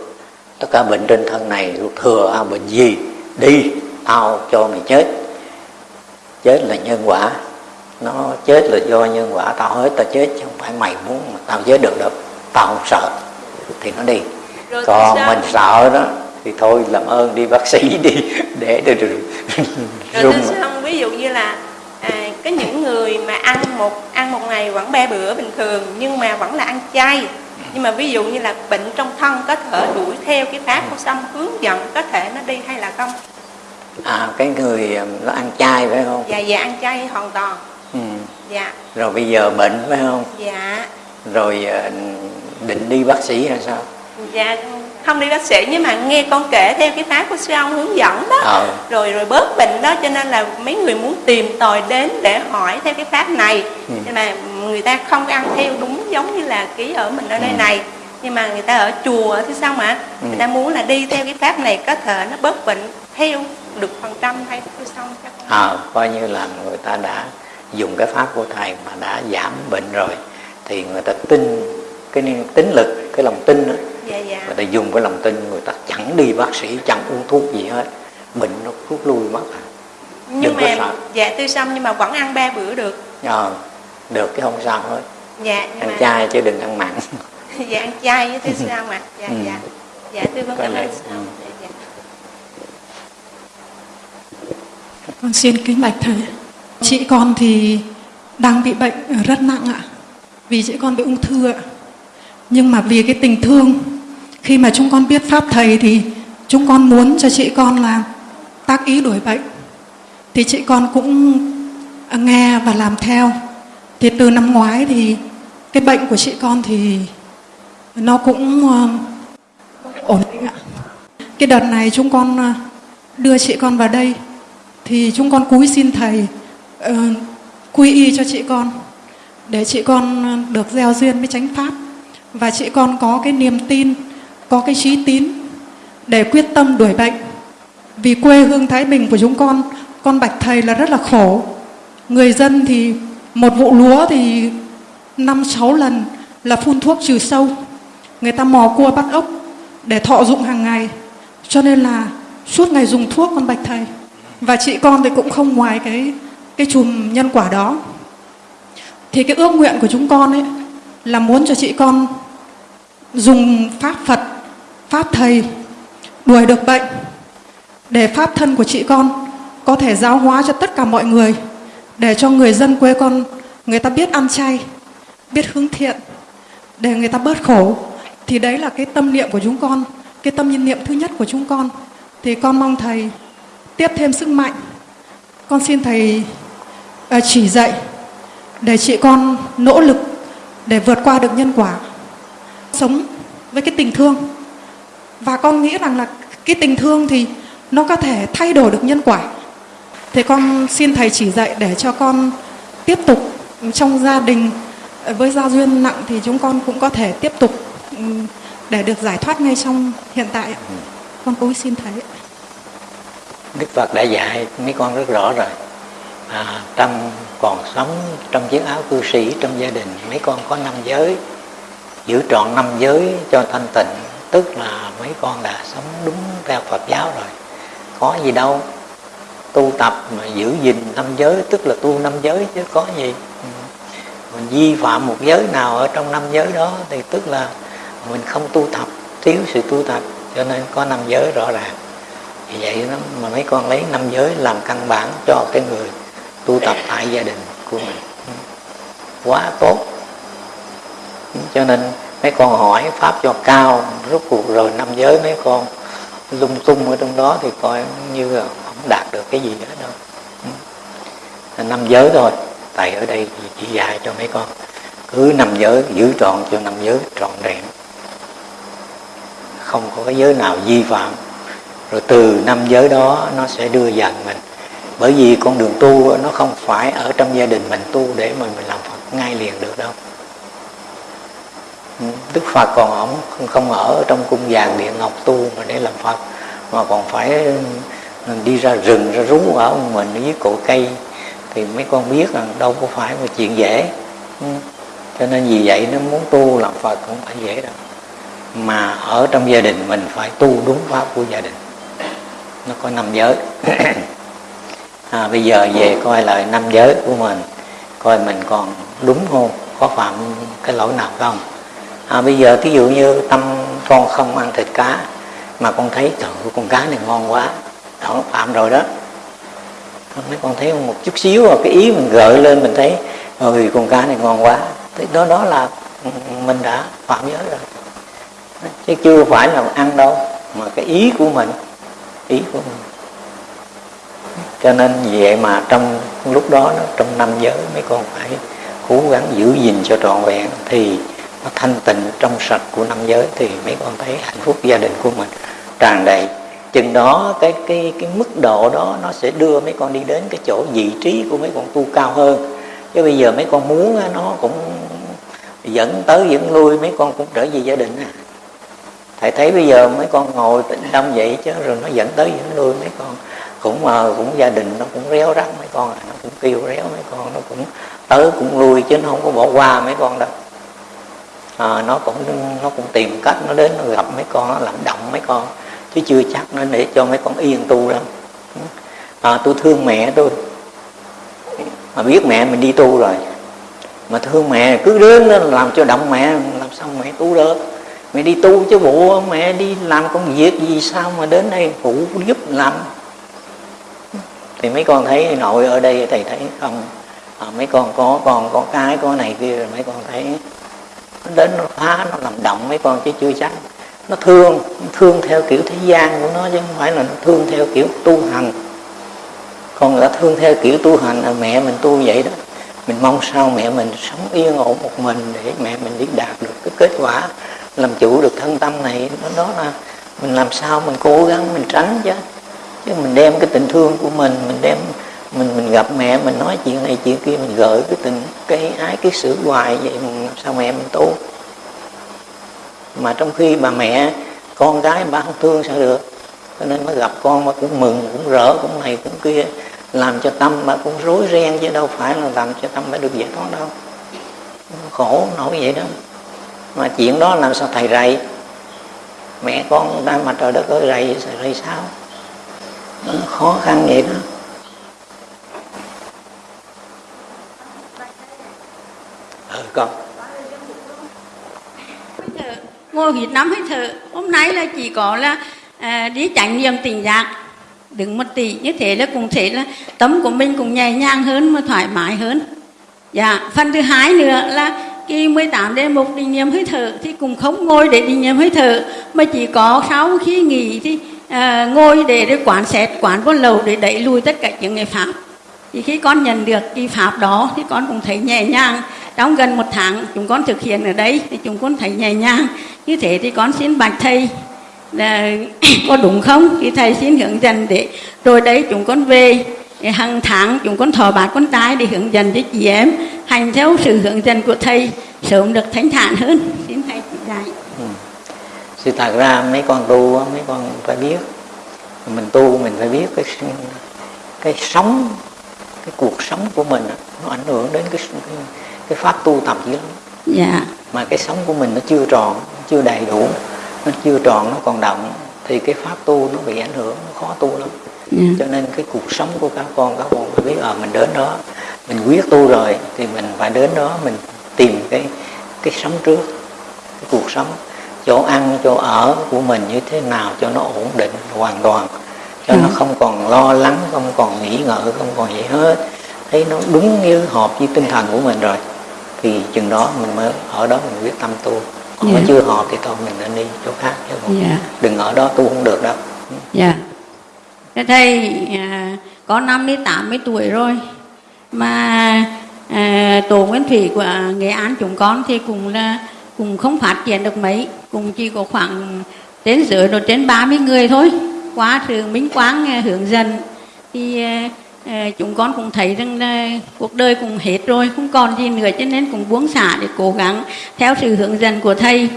[SPEAKER 1] Tất cả bệnh trên thân này thừa à, bệnh gì đi tao cho mày chết. Chết là nhân quả. Nó chết là do nhân quả tao hết tao chết chứ không phải mày muốn mà tao chết được đâu. Tao không sợ thì nó đi. Rồi còn mình sợ đó thì thôi làm ơn đi bác sĩ đi để được
[SPEAKER 6] rồi xong ví dụ như là à, có những người mà ăn một ăn một ngày vẫn ba bữa bình thường nhưng mà vẫn là ăn chay. Nhưng mà ví dụ như là bệnh trong thân có thể đuổi theo cái pháp của xong hướng dẫn có thể nó đi hay là không?
[SPEAKER 1] À cái người nó ăn chay phải không?
[SPEAKER 6] Dạ dạ ăn chay hoàn toàn.
[SPEAKER 1] Ừ.
[SPEAKER 6] dạ.
[SPEAKER 1] Rồi bây giờ bệnh phải không?
[SPEAKER 6] Dạ.
[SPEAKER 1] Rồi ờ, định đi bác sĩ hay sao?
[SPEAKER 6] Dạ không đi bác sĩ nhưng mà nghe con kể theo cái pháp của sư ông hướng dẫn đó ờ. rồi rồi bớt bệnh đó cho nên là mấy người muốn tìm tòi đến để hỏi theo cái pháp này ừ. nhưng mà người ta không ăn theo đúng giống như là ký ở mình ở đây ừ. này nhưng mà người ta ở chùa thì sao mà ừ. người ta muốn là đi theo cái pháp này có thể nó bớt bệnh theo được phần trăm hay xong chắc
[SPEAKER 1] à, coi như là người ta đã dùng cái pháp của thầy mà đã giảm bệnh rồi thì người ta tin cái tính lực cái lòng tin đó,
[SPEAKER 6] dạ, dạ.
[SPEAKER 1] người ta dùng cái lòng tin người ta chẳng đi bác sĩ chẳng uống thuốc gì hết. Bệnh nó rút lui mất à.
[SPEAKER 6] Nhưng Đừng mà sợ. dạ tư xong nhưng mà vẫn ăn ba bữa được.
[SPEAKER 1] Ờ được cái không sao hết.
[SPEAKER 6] Dạ
[SPEAKER 1] ăn mà... chay chứ đừng ăn mặn.
[SPEAKER 6] Dạ ăn chay với tư xong mà. Dạ ừ. dạ. Dạ tư vâng cảm ơn ừ. dạ, dạ.
[SPEAKER 7] con xin kính bạch thầy. Chị con thì đang bị bệnh rất nặng ạ. Vì chị con bị ung thư ạ. Nhưng mà vì cái tình thương khi mà chúng con biết pháp thầy thì chúng con muốn cho chị con là tác ý đuổi bệnh. Thì chị con cũng nghe và làm theo. Thì từ năm ngoái thì cái bệnh của chị con thì nó cũng ờ, ổn định ạ. Cái đợt này chúng con ờ, đưa chị con vào đây thì chúng con cúi xin thầy uh, quy y cho chị con để chị con được gieo duyên với chánh pháp. Và chị con có cái niềm tin có cái trí tín để quyết tâm đuổi bệnh. Vì quê hương thái bình của chúng con con bạch thầy là rất là khổ. Người dân thì một vụ lúa thì năm sáu lần là phun thuốc trừ sâu. Người ta mò cua bắt ốc để thọ dụng hàng ngày. Cho nên là suốt ngày dùng thuốc con bạch thầy. Và chị con thì cũng không ngoài cái cái chùm nhân quả đó. Thì cái ước nguyện của chúng con ấy là muốn cho chị con dùng pháp Phật, pháp thầy đuổi được bệnh để pháp thân của chị con có thể giáo hóa cho tất cả mọi người để cho người dân quê con người ta biết ăn chay, biết hướng thiện để người ta bớt khổ. Thì đấy là cái tâm niệm của chúng con, cái tâm nhân niệm thứ nhất của chúng con. Thì con mong thầy tiếp thêm sức mạnh. Con xin thầy ờ, chỉ dạy để chị con nỗ lực để vượt qua được nhân quả sống với cái tình thương và con nghĩ rằng là cái tình thương thì nó có thể thay đổi được nhân quả. Thế con xin thầy chỉ dạy để cho con tiếp tục trong gia đình. Với gia duyên nặng thì chúng con cũng có thể tiếp tục để được giải thoát ngay trong hiện tại con cũng xin thầy
[SPEAKER 1] đức phật đã dạy mấy con rất rõ rồi. À, trong còn sống trong chiếc áo cư sĩ trong gia đình mấy con có năm giới giữ trọn năm giới cho thanh tịnh tức là mấy con đã sống đúng theo phật giáo rồi. Có gì đâu. Tu tập mà giữ gìn năm giới, tức là tu năm giới chứ có gì. Ừ. Mình vi phạm một giới nào ở trong năm giới đó thì tức là mình không tu tập, thiếu sự tu tập, cho nên có năm giới rõ ràng. Vì vậy đó mà mấy con lấy năm giới làm căn bản cho cái người tu tập tại gia đình của mình. Ừ. Quá tốt. Ừ, cho nên mấy con hỏi pháp cho cao, rốt cuộc rồi năm giới mấy con lung tung ở trong đó thì coi như là không đạt được cái gì nữa đâu. Ừ. Năm giới thôi, tại ở đây thì chỉ dạy cho mấy con. Cứ năm giới, giữ trọn cho năm giới, trọn vẹn không có cái giới nào vi phạm. Rồi từ năm giới đó, nó sẽ đưa dần mình. Bởi vì con đường tu, nó không phải ở trong gia đình mình tu để mà mình làm Phật ngay liền được đâu. Đức Phật còn ổng không ở trong cung vàng điện ngọc tu mà để làm Phật mà còn phải đi ra rừng ra rú ở mình dưới cổ cây. Thì mấy con biết rằng đâu có phải một chuyện dễ. Ừ. Cho nên vì vậy nó muốn tu làm Phật cũng phải dễ đâu. Mà ở trong gia đình mình phải tu đúng pháp của gia đình. Nó có năm giới. À, bây giờ về coi lại năm giới của mình coi mình còn đúng không có phạm cái lỗi nào không? À, bây giờ thí dụ như tâm con không ăn thịt cá mà con thấy trời con cá này ngon quá đó phạm rồi đó. Mấy con thấy một chút xíu à, cái ý mình gợi lên mình thấy ơi con cá này ngon quá. Thì đó đó là ừ, mình đã phạm giới rồi. Chứ chưa phải là ăn đâu mà cái ý của mình ý của mình. Cho nên vậy mà trong lúc đó trong năm giới mấy con phải cố gắng giữ gìn cho trọn vẹn thì nó thanh tịnh trong sạch của năm giới thì mấy con thấy hạnh phúc gia đình của mình tràn đầy. Chừng đó cái cái cái mức độ đó nó sẽ đưa mấy con đi đến cái chỗ vị trí của mấy con tu cao hơn. Chứ bây giờ mấy con muốn nó cũng dẫn tới dẫn lui, mấy con cũng trở về gia đình à. Thầy thấy bây giờ mấy con ngồi tĩnh tâm vậy chứ, rồi nó dẫn tới dẫn lui mấy con. Cũng mà cũng gia đình nó cũng réo rắt mấy con à nó cũng kêu réo mấy con, nó cũng tới cũng lui chứ nó không có bỏ qua mấy con đâu à, nó cũng nó cũng tìm cách nó đến nó gặp mấy con nó làm động mấy con. Chứ chưa chắc nó để cho mấy con yên tu đâu à, ờ, tôi thương mẹ tôi. Mà biết mẹ mình đi tu rồi. Mà thương mẹ cứ đến nó làm cho động mẹ làm sao mẹ tu được mẹ đi tu chứ bộ mẹ đi làm công việc gì sao mà đến đây phụ giúp làm? Thì mấy con thấy nội ở đây thầy thấy không? À, mấy con có con có cái có này kia rồi mấy con thấy nó đến nó phá, nó làm động mấy con chứ chưa chắc nó thương nó thương theo kiểu thế gian của nó chứ không phải là nó thương theo kiểu tu hành. Con là thương theo kiểu tu hành là mẹ mình tu vậy đó. Mình mong sao mẹ mình sống yên ổn một mình để mẹ mình đi đạt được cái kết quả, làm chủ được thân tâm này. Nó đó là mình làm sao mình cố gắng, mình tránh chứ. Chứ mình đem cái tình thương của mình mình đem mình mình gặp mẹ, mình nói chuyện này chuyện kia, mình gợi cái tình, cái ái, cái sự hoài vậy mình làm sao mẹ mình tu? Mà trong khi bà mẹ, con gái bà không thương sao được. Cho nên mới gặp con mà cũng mừng, cũng rỡ, cũng này, cũng kia. Làm cho tâm mà cũng rối ren chứ đâu phải là làm cho tâm phải được giải thoát đâu. Khổ nổi vậy đó. Mà chuyện đó làm sao thầy rầy? Mẹ con đang mà trời đất ơi rầy rầy sao? Nó khó khăn vậy đó ừ con
[SPEAKER 8] ngồi Việt Nam hơi thở. Hôm nay là chỉ có là à, đi trải nghiệm tình giác đứng một tỷ như thế là cũng thế là tấm của mình cũng nhẹ nhàng hơn mà thoải mái hơn. Dạ phần thứ hai nữa là khi 18 đêm một định niệm hơi thở thì cũng không ngồi để định niệm hơi thở mà chỉ có sau khi nghỉ thì à, ngồi để, để quán xét quán con lầu để đẩy lùi tất cả những người pháp. Thì khi con nhận được cái pháp đó thì con cũng thấy nhẹ nhàng trong gần một tháng, chúng con thực hiện ở đây thì chúng con thấy nhẹ nhàng. Như thế thì con xin bạch thầy, là có đúng không? Thì thầy xin hướng dẫn để rồi đấy chúng con về. Hàng tháng chúng con thọ bát con tái để hướng dẫn cho chị em. Hành theo sự hướng dẫn của thầy, sớm được thánh thản hơn. Xin thầy chỉ dạy.
[SPEAKER 1] Ừ. sự thật ra mấy con tu mấy con phải biết. Mình tu mình phải biết cái cái sống, cái cuộc sống của mình nó ảnh hưởng đến cái cái, pháp tu tập dữ lắm
[SPEAKER 8] dạ
[SPEAKER 1] mà cái sống của mình nó chưa tròn chưa đầy đủ nó chưa tròn nó còn động thì cái pháp tu nó bị ảnh hưởng nó khó tu lắm yeah. Dạ. cho nên cái cuộc sống của các con các con phải biết ở ờ, à, mình đến đó mình quyết tu rồi thì mình phải đến đó mình tìm cái cái sống trước cái cuộc sống chỗ ăn chỗ ở của mình như thế nào cho nó ổn định hoàn toàn cho ừ. nó không còn lo lắng không còn nghĩ ngợi không còn gì hết thấy nó đúng như hợp với tinh thần của mình rồi thì chừng đó mình mới ở đó mình quyết tâm tu còn yeah. Dạ. chưa hợp thì thôi mình nên đi chỗ khác chứ không yeah. Dạ. đừng ở đó tu không được đâu
[SPEAKER 8] dạ yeah. thầy à, có năm đến tám mươi tuổi rồi mà à, tổ nguyên thủy của nghệ an chúng con thì cũng là cũng không phát triển được mấy cũng chỉ có khoảng đến dưới rồi trên 30 người thôi qua sự minh quang à, hướng dẫn thì à, chúng con cũng thấy rằng là cuộc đời cũng hết rồi không còn gì nữa cho nên cũng buông xả để cố gắng theo sự hướng dẫn của thầy.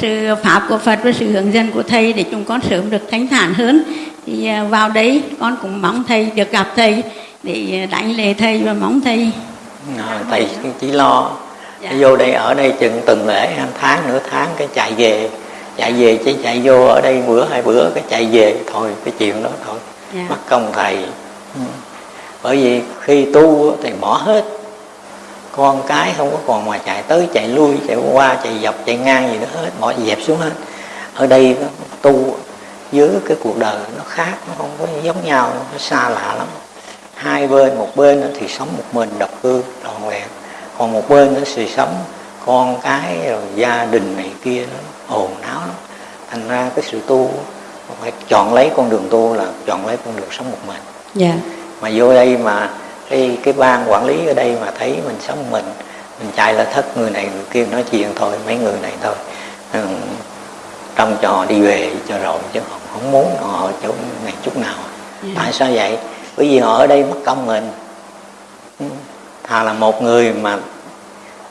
[SPEAKER 8] Sự pháp của Phật và sự hướng dẫn của thầy để chúng con sớm được thanh thản hơn. Thì vào đấy con cũng mong thầy được gặp thầy để đánh lễ thầy và mong thầy.
[SPEAKER 1] À, thầy chỉ lo. Dạ. vô đây ở đây chừng từng lễ hai tháng nửa tháng cái chạy về. Chạy về chỉ chạy vô ở đây bữa hai bữa cái chạy về. Thôi cái chuyện đó thôi. Dạ. mất công thầy bởi vì khi tu thì bỏ hết. Con cái không có còn mà chạy tới chạy lui, chạy qua, chạy dọc, chạy ngang gì nữa hết. Bỏ dẹp xuống hết. Ở đây tu dưới cái cuộc đời nó khác, nó không có giống nhau, nó xa lạ lắm. Hai bên, một bên thì sống một mình độc cư, trọn vẹn. Còn một bên nó thì sống con cái rồi gia đình này kia, nó ồn náo lắm. Thành ra cái sự tu phải chọn lấy con đường tu là chọn lấy con đường sống một mình
[SPEAKER 8] yeah. Dạ.
[SPEAKER 1] mà vô đây mà cái cái ban quản lý ở đây mà thấy mình sống mình mình chạy là thất người này người kia nói chuyện thôi mấy người này thôi ừ, trong trò đi về cho rồi chứ không, không muốn họ chỗ này chút nào yeah. Dạ. tại sao vậy bởi vì họ ở đây mất công mình ừ, thà là một người mà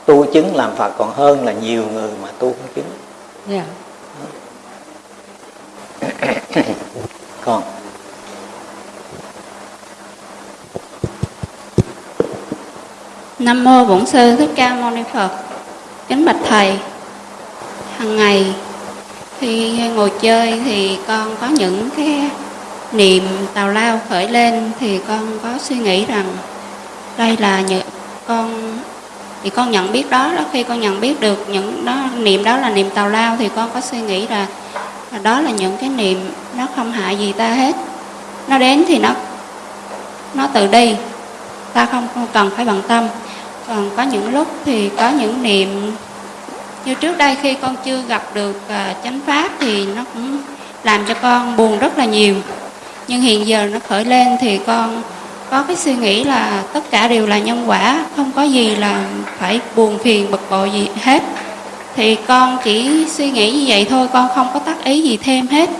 [SPEAKER 1] tu chứng làm phật còn hơn là nhiều người mà tu không chứng yeah. Dạ. con
[SPEAKER 9] Nam mô Bổn sư Thích Ca Mâu Ni Phật. Kính bạch thầy. Hàng ngày khi ngồi chơi thì con có những cái niệm tào lao khởi lên thì con có suy nghĩ rằng đây là những con thì con nhận biết đó đó khi con nhận biết được những đó niệm đó là niệm tào lao thì con có suy nghĩ là, là đó là những cái niệm nó không hại gì ta hết nó đến thì nó nó tự đi ta không, không cần phải bận tâm còn có những lúc thì có những niệm như trước đây khi con chưa gặp được uh, chánh pháp thì nó cũng làm cho con buồn rất là nhiều. Nhưng hiện giờ nó khởi lên thì con có cái suy nghĩ là tất cả đều là nhân quả không có gì là phải buồn phiền bực bội gì hết. Thì con chỉ suy nghĩ như vậy thôi con không có tác ý gì thêm hết.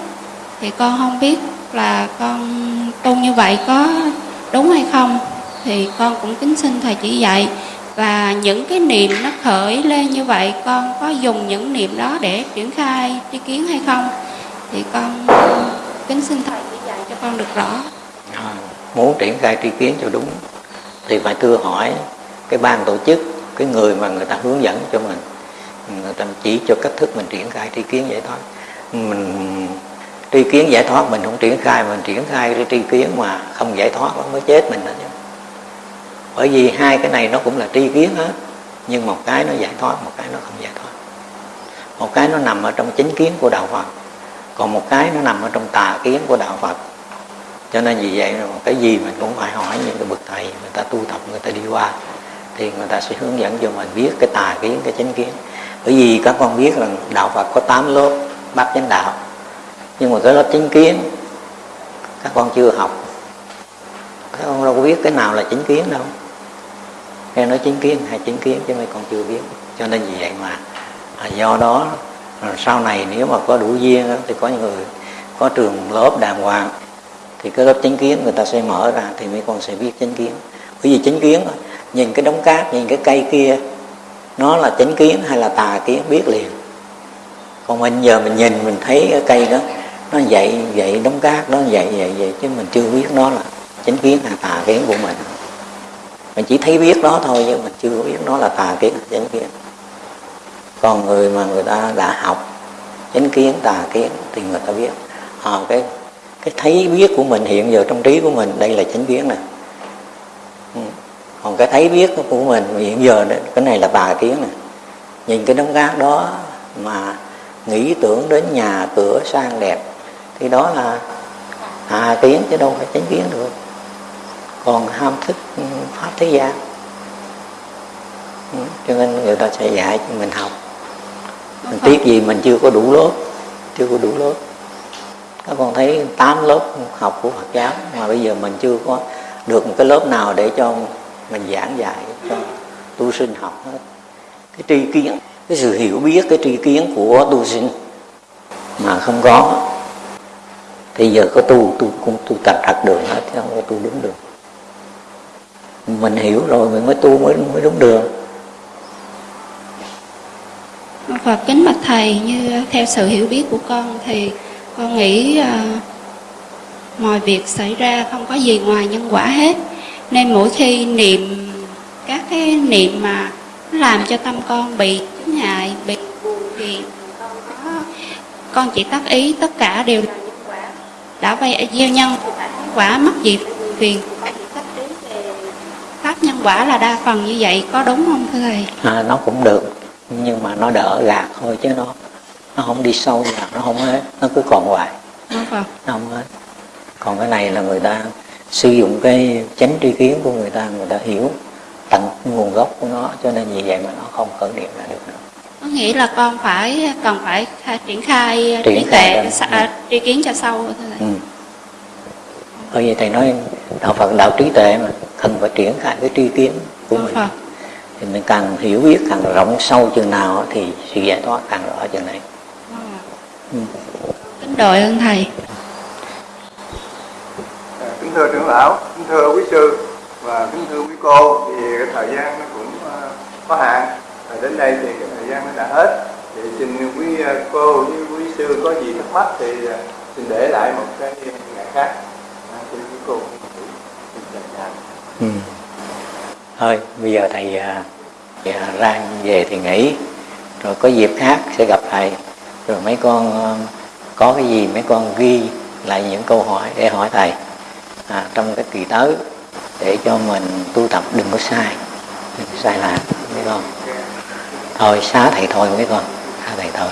[SPEAKER 9] Thì con không biết là con tu như vậy có đúng hay không. Thì con cũng kính xin thầy chỉ dạy và những cái niệm nó khởi lên như vậy con có dùng những niệm đó để triển khai tri kiến hay không? Thì con kính xin thầy chỉ dạy cho con được rõ.
[SPEAKER 1] À, muốn triển khai tri kiến cho đúng thì phải thưa hỏi cái ban tổ chức cái người mà người ta hướng dẫn cho mình. Người ta chỉ cho cách thức mình triển khai tri kiến giải thoát. Mình tri kiến giải thoát mình không triển khai mình triển khai tri kiến mà không giải thoát nó mới chết mình đó chứ bởi vì hai cái này nó cũng là tri kiến hết. Nhưng một cái nó giải thoát, một cái nó không giải thoát. Một cái nó nằm ở trong chính kiến của đạo phật. Còn một cái nó nằm ở trong tà kiến của đạo phật. Cho nên vì vậy cái gì mình cũng phải hỏi những cái bậc thầy, người ta tu tập, người ta đi qua, thì người ta sẽ hướng dẫn cho mình biết cái tà kiến, cái chính kiến. Bởi vì các con biết là đạo phật có 8 lớp bát chánh đạo. Nhưng mà cái lớp chính kiến, các con chưa học. Các con đâu có biết cái nào là chính kiến đâu nghe nói chứng kiến hay chứng kiến chứ mấy con chưa biết cho nên vì vậy mà. À, do đó sau này nếu mà có đủ duyên thì có những người có trường lớp đàng hoàng thì cái lớp chính kiến người ta sẽ mở ra thì mấy con sẽ biết chính kiến. Bởi vì chính kiến nhìn cái đống cát nhìn cái cây kia nó là chánh kiến hay là tà kiến biết liền. Còn mình giờ mình nhìn mình thấy cái cây đó nó vậy vậy đóng cát nó vậy vậy vậy chứ mình chưa biết nó là chánh kiến hay tà kiến của mình mình chỉ thấy biết nó thôi nhưng mình chưa biết nó là tà kiến chánh kiến. Còn người mà người ta đã học chánh kiến tà kiến thì người ta biết. À, cái cái thấy biết của mình hiện giờ trong trí của mình đây là chánh kiến này ừ. còn cái thấy biết của mình hiện giờ đó, cái này là tà kiến này nhìn cái đống rác đó mà nghĩ tưởng đến nhà cửa sang đẹp thì đó là tà kiến chứ đâu phải chánh kiến được còn ham thích pháp thế gian. Ừ. cho nên người ta sẽ dạy cho mình học. Mình tiếc gì mình chưa có đủ lớp chưa có đủ lớp. Các con thấy 8 lớp học của Phật giáo mà bây giờ mình chưa có được một cái lớp nào để cho mình giảng dạy cho tu sinh học hết. Cái tri kiến cái sự hiểu biết cái tri kiến của tu sinh mà không có thì giờ có tu tu cũng tu tập thật đường hết chứ không có tu đúng đường mình hiểu rồi mình mới tu mới mới đúng đường.
[SPEAKER 9] Phật kính bạch thầy như theo sự hiểu biết của con thì con nghĩ uh, mọi việc xảy ra không có gì ngoài nhân quả hết. Nên mỗi khi niệm các cái niệm mà làm cho tâm con bị chướng ngại, bị thì con có con chỉ tác ý tất cả đều là nhân quả. Đã vay gieo nhân quả mất gì phiền pháp nhân quả là đa phần như vậy có đúng không thưa thầy?
[SPEAKER 1] À, nó cũng được nhưng mà nó đỡ gạt thôi chứ nó nó không đi sâu vào nó không hết nó cứ còn hoài.
[SPEAKER 9] Nó
[SPEAKER 1] không hết. Còn cái này là người ta sử dụng cái chánh tri kiến của người ta người ta hiểu tận nguồn gốc của nó cho nên vì vậy mà nó không khởi niệm ra được nữa.
[SPEAKER 9] Có nghĩa là con phải cần phải triển khai
[SPEAKER 1] triển
[SPEAKER 9] trí tuệ à, tri kiến cho sâu
[SPEAKER 1] ừ. bởi vì thầy nói đạo phật đạo trí tuệ mà cần phải triển khai cái tri kiến của mình. Phật thì mình càng hiểu biết càng rộng sâu chừng nào thì sự giải thoát càng rõ chừng này.
[SPEAKER 9] Ừ. kính đội ơn thầy.
[SPEAKER 2] À, kính thưa trưởng lão kính thưa quý sư và kính thưa quý cô thì cái thời gian nó cũng uh, có hạn. Và đến đây thì cái thời gian nó đã hết. Thì xin quý cô với quý sư có gì thắc mắc thì xin để lại một cái ngày khác. À, xin quý cô
[SPEAKER 1] ừ. Thôi bây giờ thầy à, à, uh, ra về thì nghỉ rồi có dịp khác sẽ gặp thầy. Rồi mấy con uh, có cái gì mấy con ghi lại những câu hỏi để hỏi thầy à, trong cái kỳ tới để cho mình tu tập đừng có sai đừng có sai lạc mấy con. Thôi xá thầy thôi mấy con xá thầy thôi.